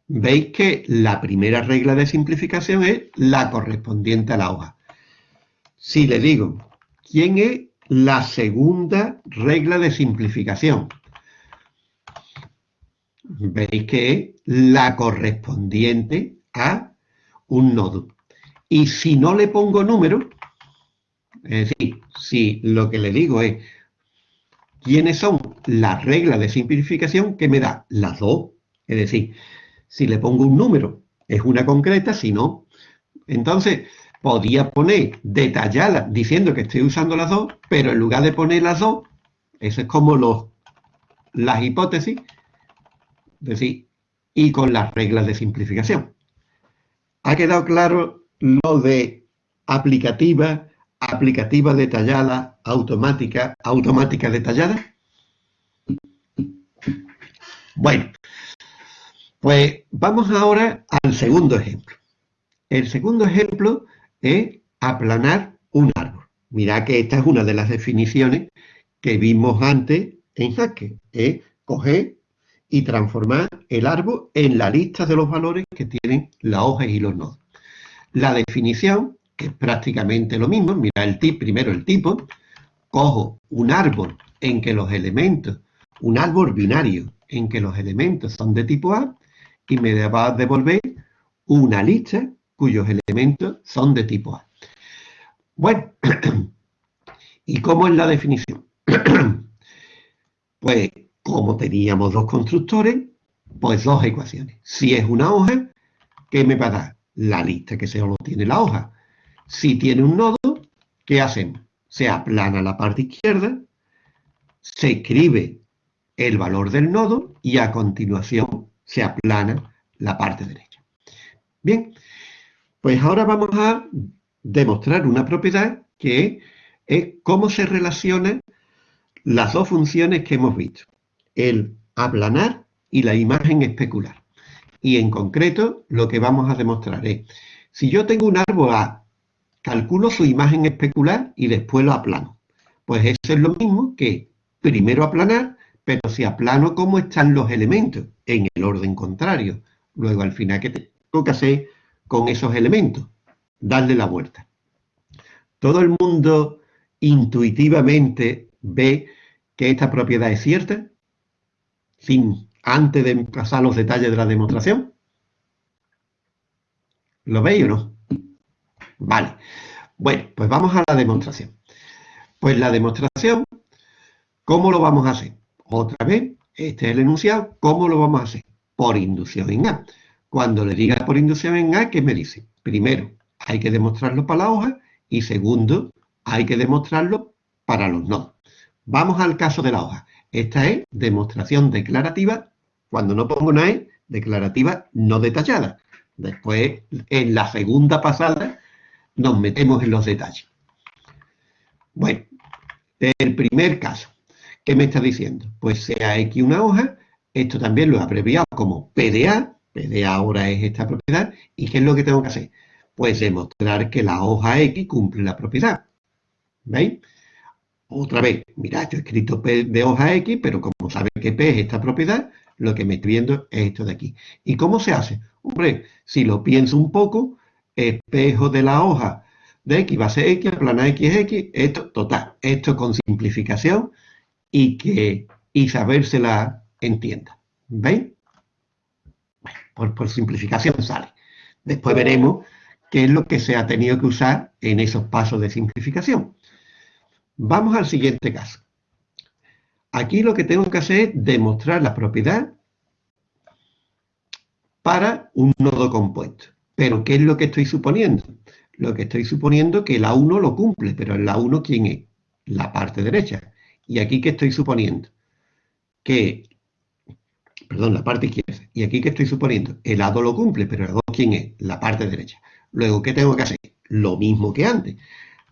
veis que la primera regla de simplificación es la correspondiente a la hoja. Si le digo, ¿quién es la segunda regla de simplificación? Veis que es la correspondiente a un nodo. Y si no le pongo número, es decir, si lo que le digo es quiénes son las reglas de simplificación que me da las dos, es decir, si le pongo un número, es una concreta, si no, entonces podía poner detallada diciendo que estoy usando las dos, pero en lugar de poner las dos, eso es como los, las hipótesis, es decir, y con las reglas de simplificación. ¿Ha quedado claro lo de aplicativa, aplicativa detallada, automática, automática detallada? Bueno, pues vamos ahora al segundo ejemplo. El segundo ejemplo es aplanar un árbol. Mirad que esta es una de las definiciones que vimos antes en Jaque. Es coger y transformar el árbol en la lista de los valores que tienen las hojas y los nodos. La definición, que es prácticamente lo mismo, mira el tip, primero el tipo, cojo un árbol en que los elementos, un árbol binario en que los elementos son de tipo A y me va a devolver una lista cuyos elementos son de tipo A. Bueno, <clears throat> ¿y cómo es la definición? <clears throat> pues como teníamos dos constructores, pues dos ecuaciones. Si es una hoja, ¿qué me va a dar? La lista que solo tiene la hoja. Si tiene un nodo, ¿qué hacemos? Se aplana la parte izquierda, se escribe el valor del nodo y a continuación se aplana la parte derecha. Bien, pues ahora vamos a demostrar una propiedad que es cómo se relacionan las dos funciones que hemos visto, el aplanar y la imagen especular. Y en concreto lo que vamos a demostrar es, si yo tengo un árbol A, calculo su imagen especular y después lo aplano. Pues eso es lo mismo que primero aplanar pero si aplano cómo están los elementos en el orden contrario. Luego al final, ¿qué tengo que hacer con esos elementos? Darle la vuelta. Todo el mundo intuitivamente ve que esta propiedad es cierta, sin antes de pasar los detalles de la demostración. ¿Lo veis o no? Vale. Bueno, pues vamos a la demostración. Pues la demostración, ¿cómo lo vamos a hacer? Otra vez, este es el enunciado. ¿Cómo lo vamos a hacer? Por inducción en A. Cuando le diga por inducción en A, ¿qué me dice? Primero, hay que demostrarlo para la hoja y segundo, hay que demostrarlo para los nodos. Vamos al caso de la hoja. Esta es demostración declarativa, cuando no pongo nada, declarativa no detallada. Después, en la segunda pasada, nos metemos en los detalles. Bueno, el primer caso. ¿Qué me está diciendo? Pues sea X una hoja, esto también lo he abreviado como PDA, PDA ahora es esta propiedad, ¿y qué es lo que tengo que hacer? Pues demostrar que la hoja X cumple la propiedad. ¿Veis? Otra vez, mirad, yo he escrito P de hoja X, pero como sabe que P es esta propiedad, lo que me estoy viendo es esto de aquí. ¿Y cómo se hace? Hombre, si lo pienso un poco, espejo de la hoja de X va a ser X, plana X es X, esto, total, esto con simplificación y que Isabel se la entienda. ¿Veis? Bueno, por, simplificación sale. Después veremos qué es lo que se ha tenido que usar en esos pasos de simplificación. Vamos al siguiente caso. Aquí lo que tengo que hacer es demostrar la propiedad para un nodo compuesto. Pero, ¿qué es lo que estoy suponiendo? Lo que estoy suponiendo que la 1 lo cumple, pero la 1 ¿quién es? La parte derecha. ¿Y aquí qué estoy suponiendo? Que, perdón, la parte izquierda. ¿Y aquí qué estoy suponiendo? El lado lo cumple, pero el lado ¿quién es? La parte derecha. Luego, ¿qué tengo que hacer? Lo mismo que antes.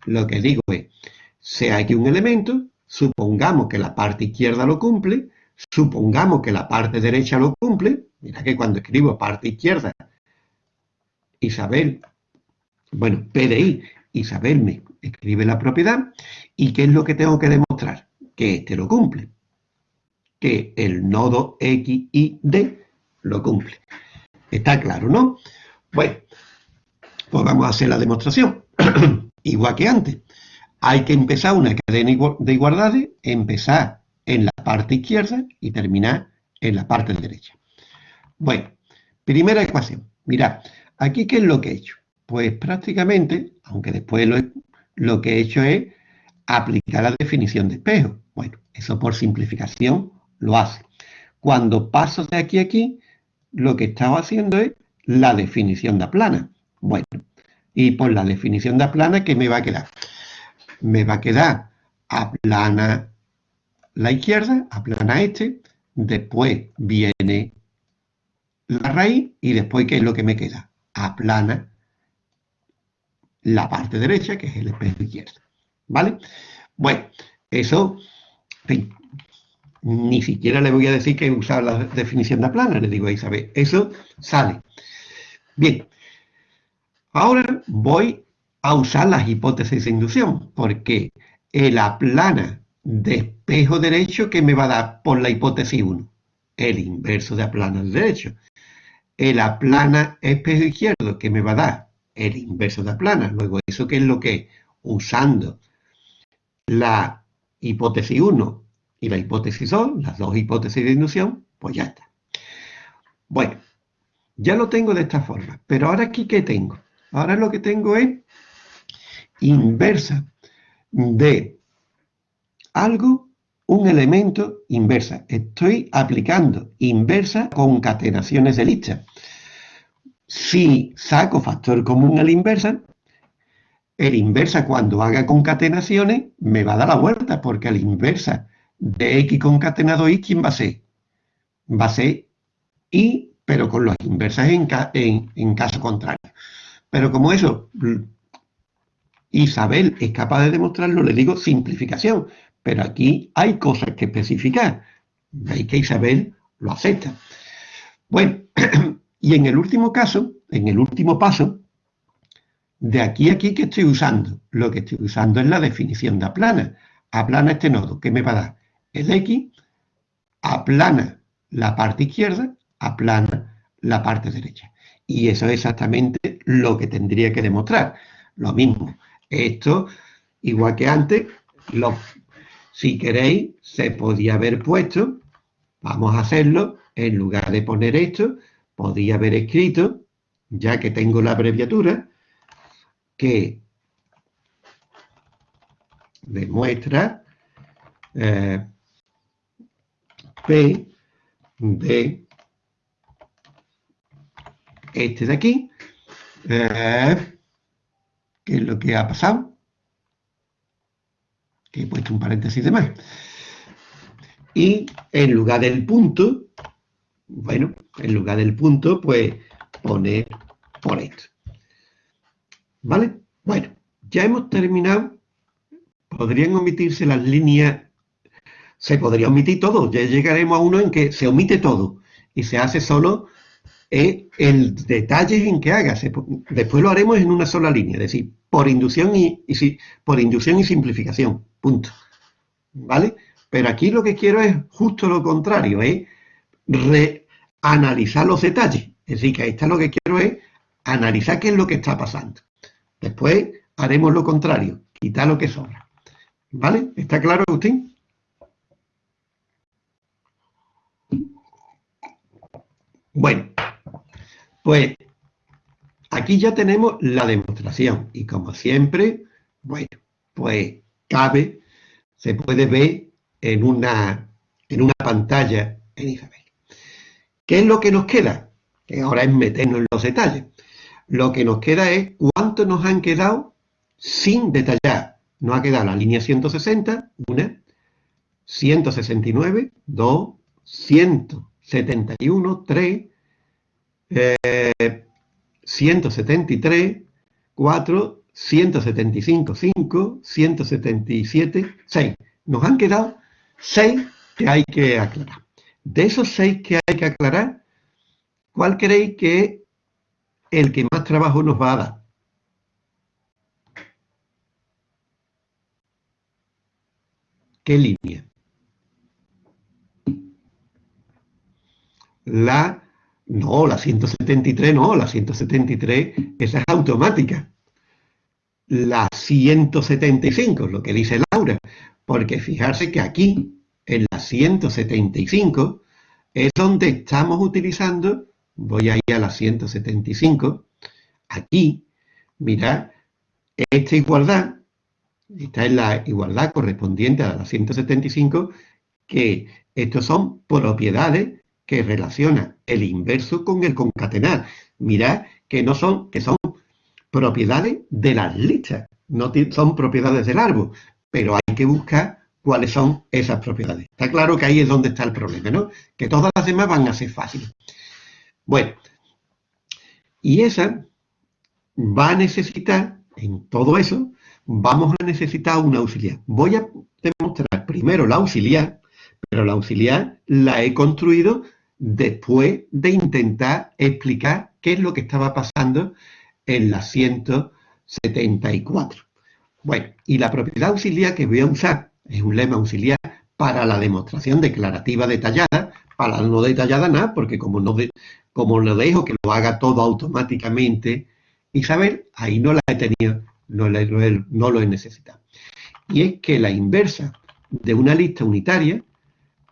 Lo que digo es, sea aquí un elemento, supongamos que la parte izquierda lo cumple, supongamos que la parte derecha lo cumple. Mira que cuando escribo parte izquierda, Isabel, bueno, PDI, Isabel me escribe la propiedad. ¿Y qué es lo que tengo que demostrar? que este lo cumple, que el nodo X y D lo cumple. Está claro, ¿no? Bueno, pues vamos a hacer la demostración. <clears throat> Igual que antes. Hay que empezar una cadena de igualdades, empezar en la parte izquierda y terminar en la parte derecha. Bueno, primera ecuación. Mirad, aquí ¿qué es lo que he hecho? Pues prácticamente, aunque después lo, lo que he hecho es aplicar la definición de espejo. Bueno, eso por simplificación lo hace. Cuando paso de aquí a aquí, lo que estaba haciendo es la definición de plana. Bueno, y por la definición de plana, ¿qué me va a quedar? Me va a quedar aplana la izquierda, aplana este, después viene la raíz y después, ¿qué es lo que me queda? Aplana la parte derecha, que es el espejo izquierdo. ¿Vale? Bueno, eso, ni siquiera le voy a decir que usar la definición de plana, le digo a Isabel, eso sale. Bien, ahora voy a usar las hipótesis de inducción, porque el aplana de espejo derecho que me va a dar por la hipótesis 1, el inverso de aplana derecho. El aplana espejo izquierdo que me va a dar el inverso de aplana. Luego, ¿eso qué es lo que? Usando la hipótesis 1 y la hipótesis 2, las dos hipótesis de inducción, pues ya está. Bueno, ya lo tengo de esta forma, pero ahora aquí ¿qué tengo? Ahora lo que tengo es inversa de algo, un elemento inversa. Estoy aplicando inversa concatenaciones de lista. Si saco factor común a la inversa, el inversa cuando haga concatenaciones me va a dar la vuelta, porque la inversa de x concatenado y, ¿quién va a ser? Va a ser y, pero con las inversas en, en caso contrario. Pero como eso Isabel es capaz de demostrarlo, le digo simplificación. Pero aquí hay cosas que especificar. Veis que Isabel lo acepta. Bueno, <clears throat> y en el último caso, en el último paso, de aquí a aquí, ¿qué estoy usando? Lo que estoy usando es la definición de aplana. Aplana este nodo, ¿qué me va a dar? El X aplana la parte izquierda, aplana la parte derecha. Y eso es exactamente lo que tendría que demostrar. Lo mismo, esto, igual que antes, si queréis, se podía haber puesto, vamos a hacerlo, en lugar de poner esto, podía haber escrito, ya que tengo la abreviatura, que demuestra eh, P de este de aquí, eh, ¿Qué es lo que ha pasado? Que he puesto un paréntesis de más. Y en lugar del punto, bueno, en lugar del punto, pues poner por esto. ¿Vale? Bueno, ya hemos terminado. Podrían omitirse las líneas, se podría omitir todo. Ya llegaremos a uno en que se omite todo y se hace solo es el detalle en que haga. Después lo haremos en una sola línea, es decir, por inducción y, por inducción y simplificación. Punto. ¿Vale? Pero aquí lo que quiero es justo lo contrario, es reanalizar los detalles. Es decir, que ahí está lo que quiero es analizar qué es lo que está pasando. Después haremos lo contrario, quitar lo que sobra. ¿Vale? ¿Está claro, Agustín? Bueno, pues aquí ya tenemos la demostración y como siempre, bueno, pues cabe, se puede ver en una, en una pantalla en Isabel. ¿Qué es lo que nos queda? Que ahora es meternos en los detalles. Lo que nos queda es cuánto nos han quedado sin detallar. Nos ha quedado la línea 160, una, 169, 2, 171, 3, 173, 4, 175, 5, 177, 6. Nos han quedado 6 que hay que aclarar. De esos 6 que hay que aclarar, ¿cuál creéis que es el que más trabajo nos va a dar? ¿Qué línea? La No, la 173 no, la 173, esa es automática. La 175, lo que dice Laura, porque fijarse que aquí, en la 175, es donde estamos utilizando, voy a ir a la 175, aquí, mirad, esta igualdad, esta es la igualdad correspondiente a la 175, que estos son propiedades que relaciona el inverso con el concatenar. Mirad que no son, que son propiedades de las listas, no son propiedades del árbol, pero hay que buscar cuáles son esas propiedades. Está claro que ahí es donde está el problema, ¿no? Que todas las demás van a ser fáciles. Bueno, y esa va a necesitar, en todo eso, vamos a necesitar una auxiliar. Voy a demostrar primero la auxiliar, pero la auxiliar la he construido después de intentar explicar qué es lo que estaba pasando en la 174. Bueno, y la propiedad auxiliar que voy a usar es un lema auxiliar para la demostración declarativa detallada, para no detallada nada, porque como no, como lo dejo que lo haga todo automáticamente, Isabel, ahí no la he tenido, no, no lo he necesitado. Y es que la inversa de una lista unitaria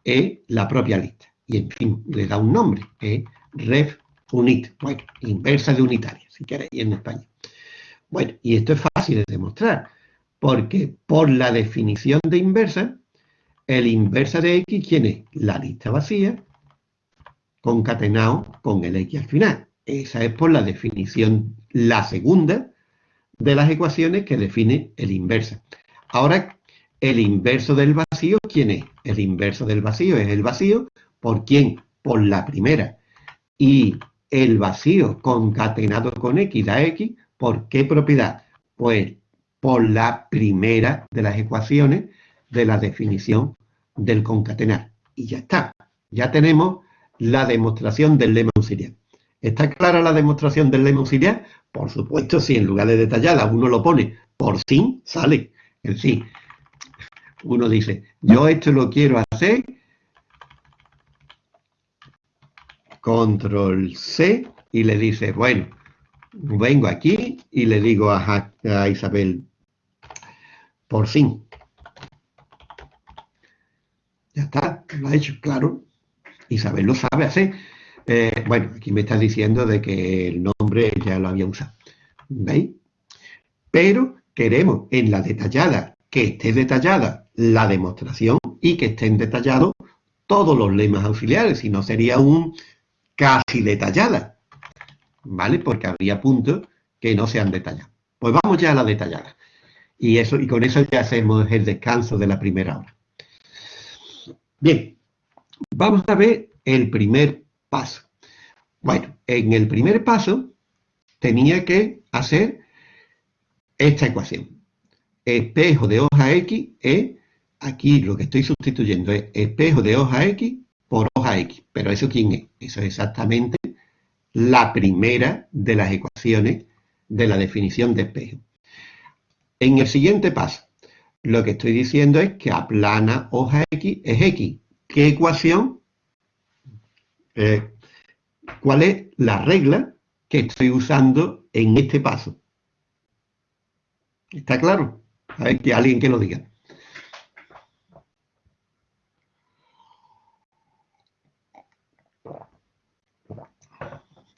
es la propia lista. Y en fin, le da un nombre, es ref unit, bueno, inversa de unitaria, si queréis, en España. Bueno, y esto es fácil de demostrar, porque por la definición de inversa, el inversa de x, ¿quién es? La lista vacía concatenado con el x al final. Esa es por la definición, la segunda de las ecuaciones que define el inversa. Ahora, el inverso del vacío, ¿quién es? El inverso del vacío es el vacío, ¿por quién? Por la primera. Y el vacío concatenado con x da x, ¿por qué propiedad? Pues por la primera de las ecuaciones de la definición del concatenar. Y ya está. Ya tenemos la demostración del lema auxiliar. ¿Está clara la demostración del lema auxiliar? Por supuesto, si en lugar de detallada uno lo pone por sí, sale el sí uno dice, yo esto lo quiero hacer, control C, y le dice, bueno, vengo aquí y le digo a, Isabel, por fin. Ya está, lo ha hecho, claro. Isabel lo sabe hacer. Eh, bueno, aquí me está diciendo de que el nombre ya lo había usado. ¿Veis? Pero queremos en la detallada, que esté detallada la demostración y que estén detallados todos los lemas auxiliares, si no sería un casi detallada, ¿vale? Porque habría puntos que no se han detallado. Pues vamos ya a la detallada. Y, eso, y con eso ya hacemos el descanso de la primera hora. Bien, vamos a ver el primer paso. Bueno, en el primer paso tenía que hacer esta ecuación. Espejo de hoja X es Aquí lo que estoy sustituyendo es espejo de hoja X por hoja X. Pero ¿eso quién es? Eso es exactamente la primera de las ecuaciones de la definición de espejo. En el siguiente paso, lo que estoy diciendo es que aplana hoja X es X. ¿Qué ecuación? Eh, ¿Cuál es la regla que estoy usando en este paso? ¿Está claro? A ver, que alguien que lo diga.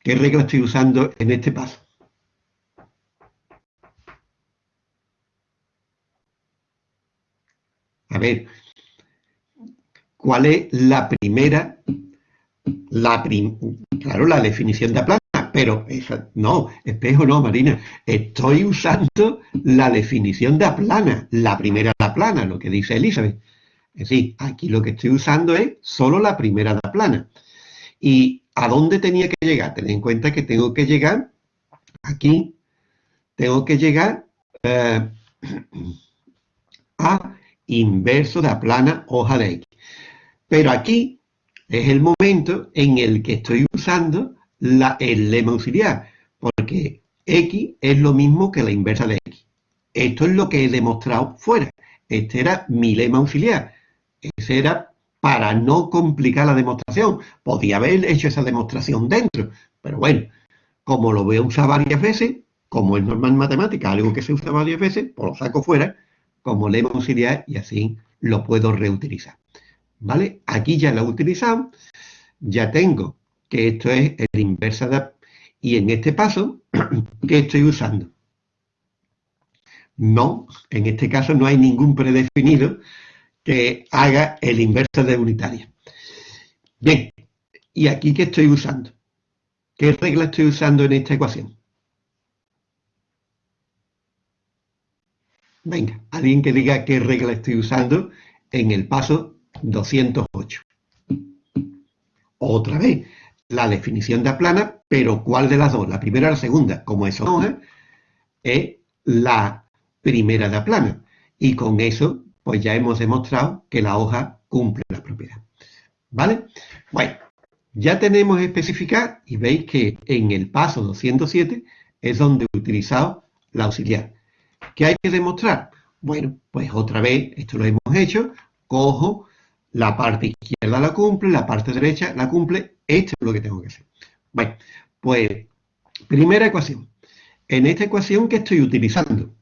¿Qué regla estoy usando en este paso? A ver, ¿cuál es la primera? La claro, la definición de aplana, pero no, espejo no, Marina. Estoy usando la definición de aplana, la primera de aplana, lo que dice Elizabeth. Es decir, aquí lo que estoy usando es solo la primera de aplana. Y ¿A dónde tenía que llegar? Ten en cuenta que tengo que llegar aquí, tengo que llegar eh, <clears throat> a inverso de la plana hoja de X. Pero aquí es el momento en el que estoy usando la, el lema auxiliar, porque X es lo mismo que la inversa de X. Esto es lo que he demostrado fuera. Este era mi lema auxiliar. Ese era para no complicar la demostración. Podía haber hecho esa demostración dentro, pero bueno, como lo voy a usar varias veces, como es normal en matemática, algo que se usa varias veces, pues lo saco fuera, como lema auxiliar y así lo puedo reutilizar. ¿Vale? Aquí ya lo he utilizado, ya tengo que esto es el inversa de... Y en este paso, <clears throat> ¿qué estoy usando? No, en este caso no hay ningún predefinido que haga el inverso de unitaria. Bien, ¿y aquí qué estoy usando? ¿Qué regla estoy usando en esta ecuación? Venga, alguien que diga qué regla estoy usando en el paso 208. Otra vez, la definición de aplana, pero ¿cuál de las dos? ¿La primera o la segunda? Como eso no es la primera de aplana. Y con eso pues ya hemos demostrado que la hoja cumple la propiedad. ¿Vale? Bueno, ya tenemos especificado y veis que en el paso 207 es donde he utilizado la auxiliar. ¿Qué hay que demostrar? Bueno, pues otra vez, esto lo hemos hecho, cojo la parte izquierda la cumple, la parte derecha la cumple, esto es lo que tengo que hacer. Bueno, pues primera ecuación. En esta ecuación, ¿qué estoy utilizando?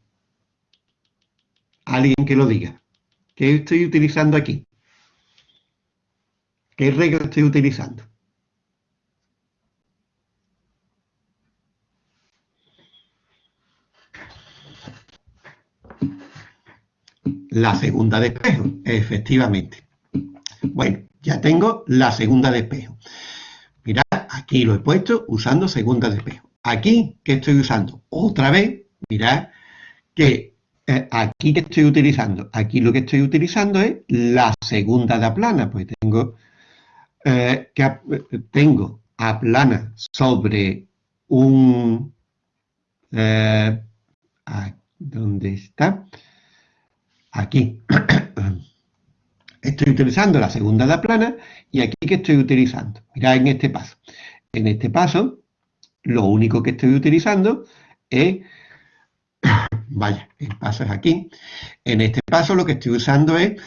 Alguien que lo diga. ¿Qué estoy utilizando aquí? ¿Qué regla estoy utilizando? La segunda de espejo, efectivamente. Bueno, ya tengo la segunda de espejo. Mirad, aquí lo he puesto usando segunda de espejo. Aquí, ¿qué estoy usando? Otra vez, mirad que eh, aquí que estoy utilizando, aquí lo que estoy utilizando es la segunda de aplana, pues tengo eh, que tengo aplana sobre un eh, ¿dónde está? Aquí. <clears throat> Estoy utilizando la segunda de aplana y aquí que estoy utilizando, mirad en este paso. En este paso lo único que estoy utilizando es Vaya, el paso es aquí. En este paso lo que estoy usando es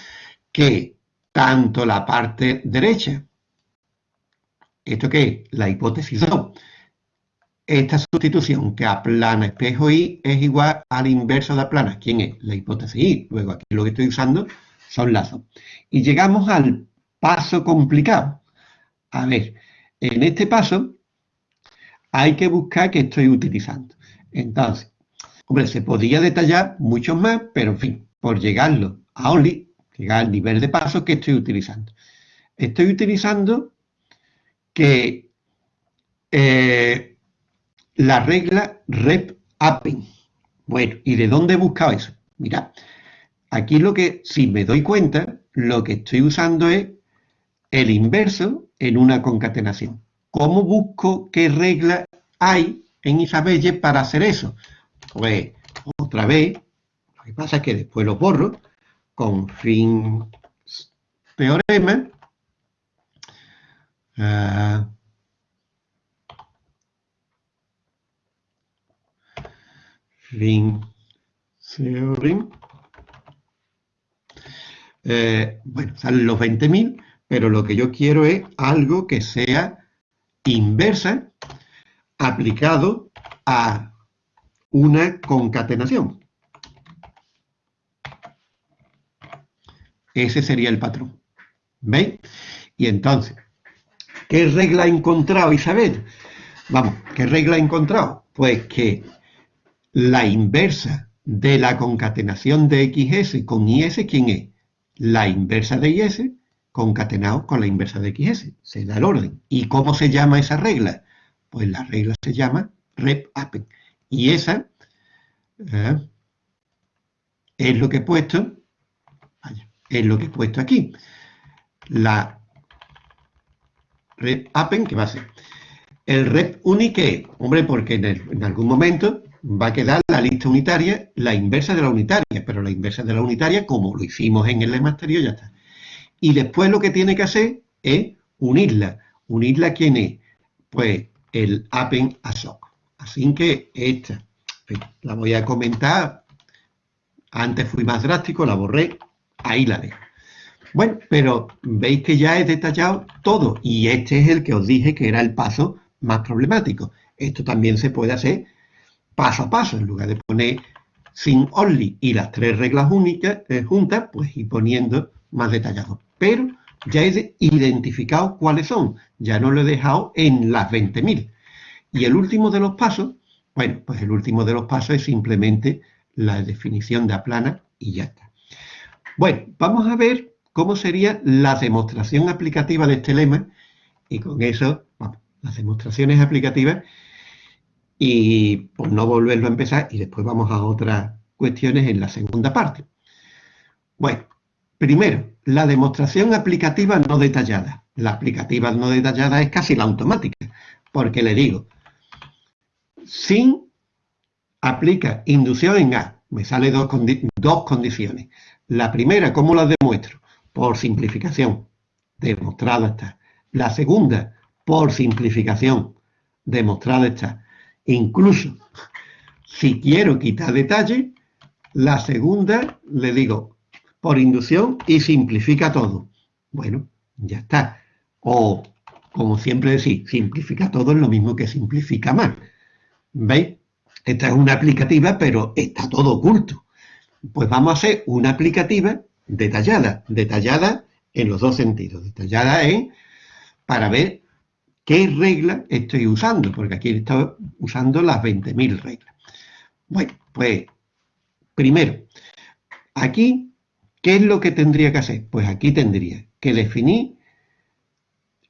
que tanto la parte derecha, ¿esto qué es? La hipótesis 2. Esta sustitución que aplana espejo Y es igual al inverso de aplana. ¿Quién es? La hipótesis Y. Luego aquí lo que estoy usando son lazos. Y llegamos al paso complicado. A ver, en este paso hay que buscar qué estoy utilizando. Entonces, Hombre, se podía detallar mucho más, pero en fin, por llegarlo a Only, llegar al nivel de paso que estoy utilizando. Estoy utilizando que eh, la regla rep. Bueno, ¿y de dónde he buscado eso? Mira, aquí lo que, si me doy cuenta, lo que estoy usando es el inverso en una concatenación. ¿Cómo busco qué regla hay en Isabelle para hacer eso? Pues otra vez, lo que pasa es que después lo borro con fin teorema. Uh, fin theorem. Eh, bueno, salen los 20.000, pero lo que yo quiero es algo que sea inversa aplicado a una concatenación. Ese sería el patrón. ¿Veis? Y entonces, ¿qué regla he encontrado, Isabel? Vamos, ¿qué regla he encontrado? Pues que la inversa de la concatenación de XS con IS, ¿quién es? La inversa de IS concatenado con la inversa de XS. Se da el orden. ¿Y cómo se llama esa regla? Pues la regla se llama rep append. Y esa ¿eh? es lo que he puesto, es lo que he puesto aquí. La red append, que va a ser el red unique, hombre, porque en, algún momento va a quedar la lista unitaria, la inversa de la unitaria, pero la inversa de la unitaria, como lo hicimos en el lema anterior, ya está. Y después lo que tiene que hacer es unirla. ¿Unirla quién es? Pues el append a. Así que esta la voy a comentar. Antes fui más drástico, la borré. Ahí la dejo. Bueno, pero veis que ya he detallado todo y este es el que os dije que era el paso más problemático. Esto también se puede hacer paso a paso, en lugar de poner sin only y las tres reglas únicas eh, juntas, pues ir poniendo más detallado. Pero ya he identificado cuáles son, ya no lo he dejado en las 20.000. Y el último de los pasos, bueno, pues el último de los pasos es simplemente la definición de aplana y ya está. Bueno, vamos a ver cómo sería la demostración aplicativa de este lema y con eso, las demostraciones aplicativas y por no volverlo a empezar y después vamos a otras cuestiones en la segunda parte. Bueno, primero, la demostración aplicativa no detallada. La aplicativa no detallada es casi la automática, porque le digo, sin aplica inducción en A, me sale dos, dos condiciones. La primera, ¿cómo la demuestro? Por simplificación, demostrada está. La segunda, por simplificación, demostrada está. Incluso, si quiero quitar detalle, la segunda le digo por inducción y simplifica todo. Bueno, ya está. O, como siempre decís, simplifica todo es lo mismo que simplifica más. ¿Veis? Esta es una aplicativa, pero está todo oculto. Pues vamos a hacer una aplicativa detallada, detallada en los dos sentidos. Detallada es para ver qué regla estoy usando, porque aquí estoy usando las 20.000 reglas. Bueno, pues primero, aquí, ¿qué es lo que tendría que hacer? Pues aquí tendría que definir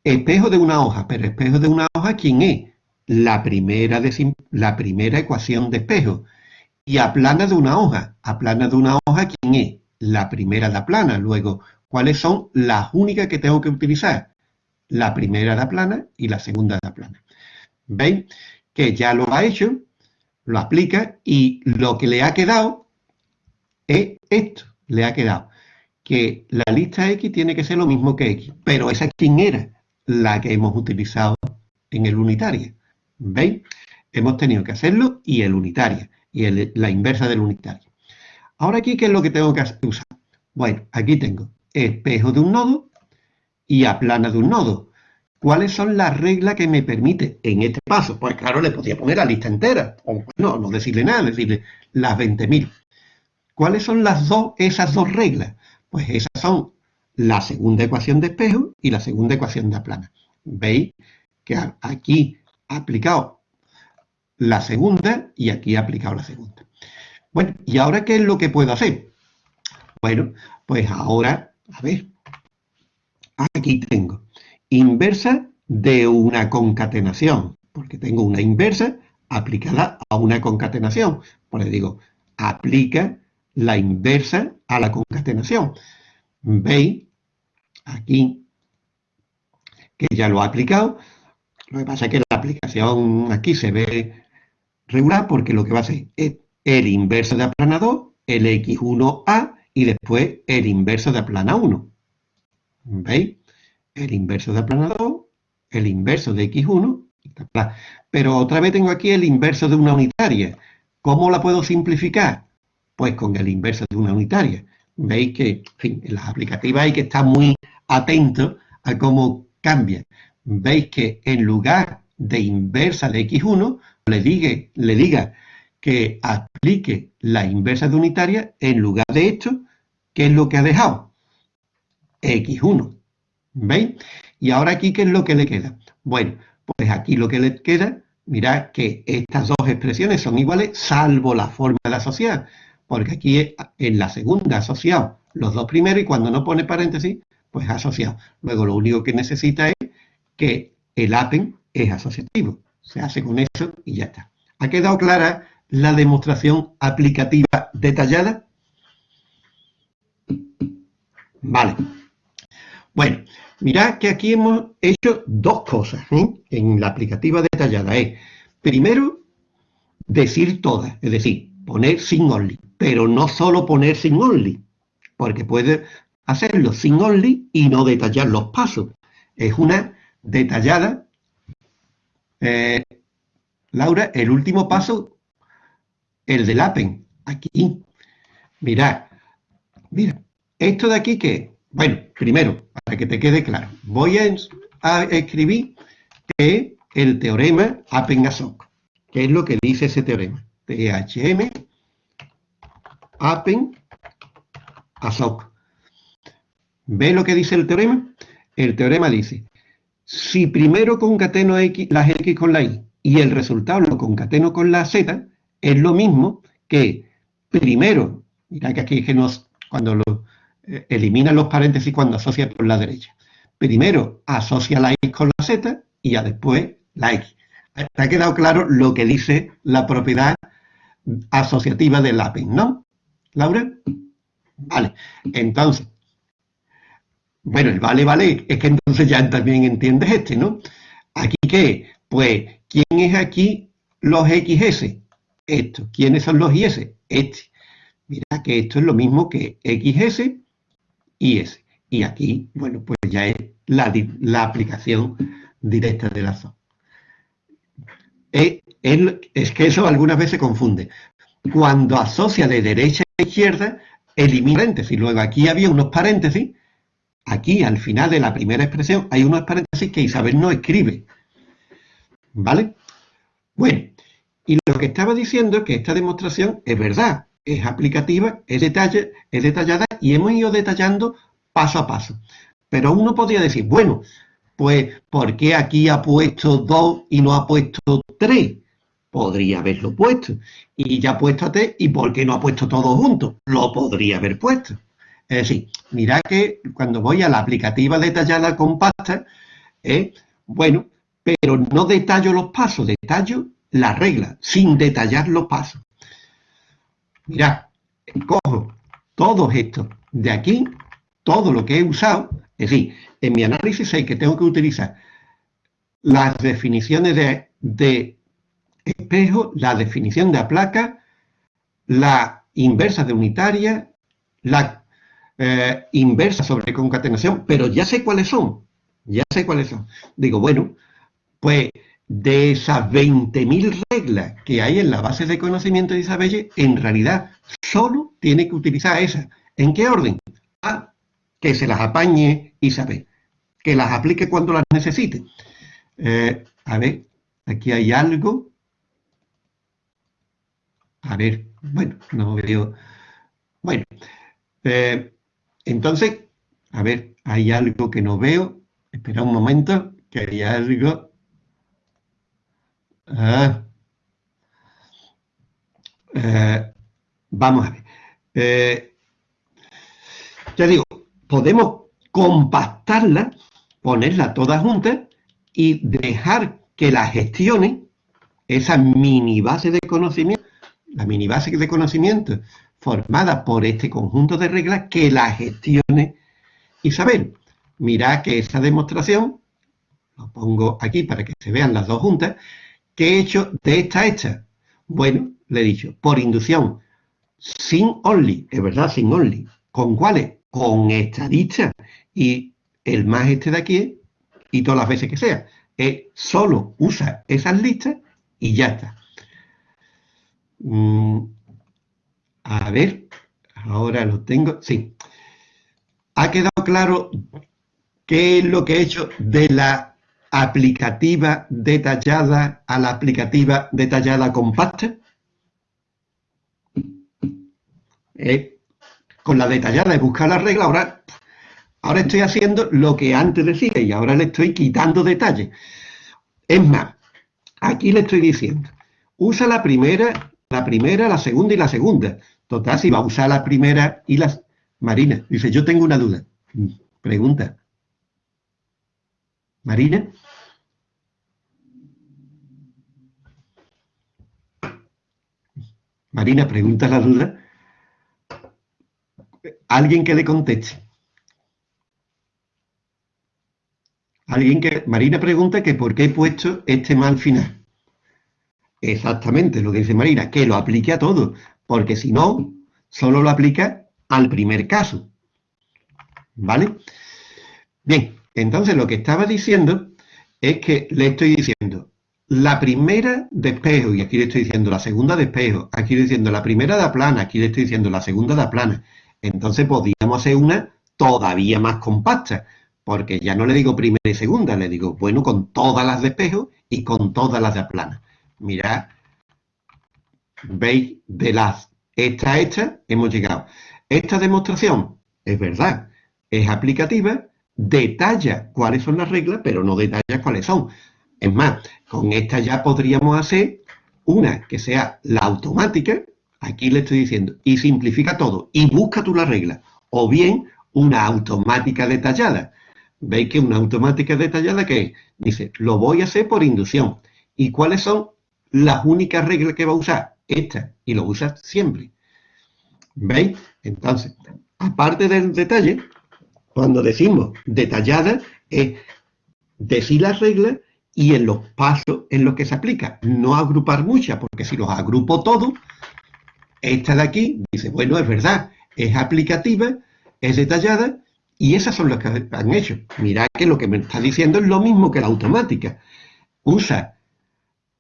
espejo de una hoja, pero espejo de una hoja, ¿quién es? La primera, de, la primera ecuación de espejo. Y aplana de una hoja. Aplana de una hoja, ¿quién es? La primera de aplana. Luego, ¿cuáles son las únicas que tengo que utilizar? la primera da plana y la segunda da plana. ¿Veis? Que ya lo ha hecho, lo aplica y lo que le ha quedado es esto, le ha quedado. Que la lista X tiene que ser lo mismo que X, pero esa quién era la que hemos utilizado en el unitario. ¿Veis? Hemos tenido que hacerlo y el unitario, y la inversa del unitario. Ahora aquí, ¿qué es lo que tengo que usar? Bueno, aquí tengo espejo de un nodo y aplana de un nodo. ¿Cuáles son las reglas que me permite en este paso? Pues claro, le podría poner la lista entera, o no, no decirle nada, decirle las 20.000. ¿Cuáles son las dos, esas dos reglas? Pues esas son la segunda ecuación de espejo y la segunda ecuación de aplana. ¿Veis? Que aquí aplicado la segunda y aquí ha aplicado la segunda. Bueno, ¿y ahora qué es lo que puedo hacer? Bueno, pues ahora, a ver, aquí tengo inversa de una concatenación, porque tengo una inversa aplicada a una concatenación. Por eso digo, aplica la inversa a la concatenación. Veis aquí que ya lo ha aplicado. Lo que pasa es que aplicación aquí se ve regular porque lo que va a hacer es el inverso de aplanador, el x1a y después el inverso de aplana 1. ¿Veis? El inverso de aplanador, el inverso de x1, pero otra vez tengo aquí el inverso de una unitaria. ¿Cómo la puedo simplificar? Pues con el inverso de una unitaria. Veis que, en las aplicativas hay que estar muy atento a cómo cambia. Veis que en lugar de inversa de x1, le diga, le diga que aplique la inversa de unitaria, en lugar de esto, ¿qué es lo que ha dejado? x1. ¿Veis? Y ahora aquí, ¿qué es lo que le queda? Bueno, pues aquí lo que le queda, mirad que estas dos expresiones son iguales, salvo la forma de asociar, porque aquí en la segunda asociado los dos primeros y cuando no pone paréntesis, pues asociado. Luego lo único que necesita es que el apen es asociativo. Se hace con eso y ya está. ¿Ha quedado clara la demostración aplicativa detallada? Vale. Bueno, mirad que aquí hemos hecho dos cosas en la aplicativa detallada. Es, primero, decir todas, es decir, poner sin only, pero no solo poner sin only, porque puede hacerlo sin only y no detallar los pasos. Es una detallada. Eh, Laura, el último paso, el del apen, aquí. Mirad, mira, esto de aquí que Bueno, primero, para que te quede claro, voy a, escribir que el teorema Appen-Asoc, que es lo que dice ese teorema. THM Appen-Asoc. ¿Ve lo que dice el teorema? El teorema dice, si primero concateno X, las X con la Y y el resultado lo concateno con la Z, es lo mismo que primero, mira que aquí es que nos, cuando lo eh, elimina los paréntesis cuando asocia por la derecha. Primero asocia la X con la Z y ya después la X. ¿Te ha quedado claro lo que dice la propiedad asociativa del APEN, no? ¿Laura? Vale, entonces, bueno, el vale, vale, es que entonces ya también entiendes este, ¿no? ¿Aquí qué? Pues, ¿quién es aquí los XS? Esto. ¿Quiénes son los IS? Este. Mira que esto es lo mismo que XS y S. Y aquí, bueno, pues ya es la, aplicación directa de la zona. Es, es, que eso algunas veces confunde. Cuando asocia de derecha a izquierda, elimina paréntesis. Luego aquí había unos paréntesis. Aquí, al final de la primera expresión, hay unos paréntesis que Isabel no escribe. ¿Vale? Bueno, y lo que estaba diciendo es que esta demostración es verdad es aplicativa, es, detallada y hemos ido detallando paso a paso. Pero uno podría decir, bueno, pues ¿por qué aquí ha puesto 2 y no ha puesto 3? Podría haberlo puesto. Y ya ha puesto a T, ¿y por qué no ha puesto todo junto? Lo podría haber puesto. Es decir, mira que cuando voy a la aplicativa detallada compacta, eh, bueno, pero no detallo los pasos, detallo la regla, sin detallar los pasos. Mirad, cojo todos estos de aquí, todo lo que he usado, es decir, en mi análisis sé que tengo que utilizar las definiciones de, espejo, la definición de la placa, la inversa de unitaria, la eh, inversa sobre concatenación, pero ya sé cuáles son, ya sé cuáles son. Digo, bueno, pues de esas 20.000 reglas que hay en la base de conocimiento de Isabelle, en realidad solo tiene que utilizar esas. ¿En qué orden? Ah, que se las apañe Isabel, que las aplique cuando las necesite. Eh, a ver, aquí hay algo. A ver, bueno, no veo. Bueno, eh, entonces, a ver, hay algo que no veo. Espera un momento, que hay algo. Ah. Eh, vamos a ver. Eh, ya digo, podemos compactarla, ponerla todas juntas y dejar que la gestione esa mini base de conocimiento, la mini base de conocimiento formada por este conjunto de reglas, que la gestione Isabel. Mira que esa demostración, lo pongo aquí para que se vean las dos juntas, ¿Qué he hecho de esta hecha? Bueno, le he dicho, por inducción, sin only, es verdad, sin only. ¿Con cuáles? Con esta lista. Y el más este de aquí, y todas las veces que sea, es solo usa esas listas y ya está. Mm, a ver, ahora lo tengo. Sí. ¿Ha quedado claro qué es lo que he hecho de la aplicativa detallada a la aplicativa detallada compacta. Eh, con la detallada de buscar la regla, ahora, ahora estoy haciendo lo que antes decía y ahora le estoy quitando detalles. Es más, aquí le estoy diciendo, usa la primera, la primera, la segunda y la segunda. Total, si va a usar la primera y las... Marina, dice, yo tengo una duda. Pregunta. Marina. Marina, pregunta la duda. Alguien que le conteste. Alguien que... Marina pregunta que por qué he puesto este mal final. Exactamente lo que dice Marina, que lo aplique a todo, porque si no, solo lo aplica al primer caso. ¿Vale? Bien, entonces lo que estaba diciendo es que le estoy diciendo, la primera de y aquí le estoy diciendo la segunda de espejo, aquí le estoy diciendo la primera de plana, aquí le estoy diciendo la segunda de plana. Entonces podríamos hacer una todavía más compacta, porque ya no le digo primera y segunda, le digo, bueno, con todas las de espejo y con todas las de plana. Mirad, veis, de las esta esta hemos llegado. Esta demostración, es verdad, es aplicativa, detalla cuáles son las reglas, pero no detalla cuáles son. Es más, con esta ya podríamos hacer una que sea la automática, aquí le estoy diciendo, y simplifica todo, y busca tú la regla. O bien una automática detallada. Veis que una automática detallada que dice, lo voy a hacer por inducción. ¿Y cuáles son las únicas reglas que va a usar? Esta, y lo usa siempre. ¿Veis? Entonces, aparte del detalle, cuando decimos detallada, es decir las reglas y en los pasos en los que se aplica. No agrupar muchas, porque si los agrupo todos, esta de aquí dice, bueno, es verdad, es aplicativa, es detallada, y esas son las que han hecho. Mirad que lo que me está diciendo es lo mismo que la automática. Usa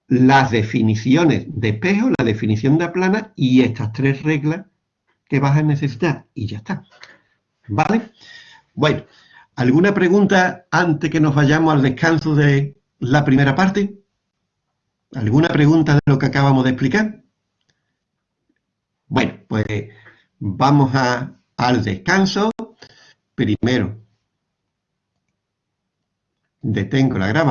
las definiciones de espejo, la definición de plana y estas tres reglas que vas a necesitar. Y ya está. ¿Vale? Bueno, ¿alguna pregunta antes que nos vayamos al descanso de la primera parte? ¿Alguna pregunta de lo que acabamos de explicar? Bueno, pues vamos al descanso. Primero, detengo la grabación.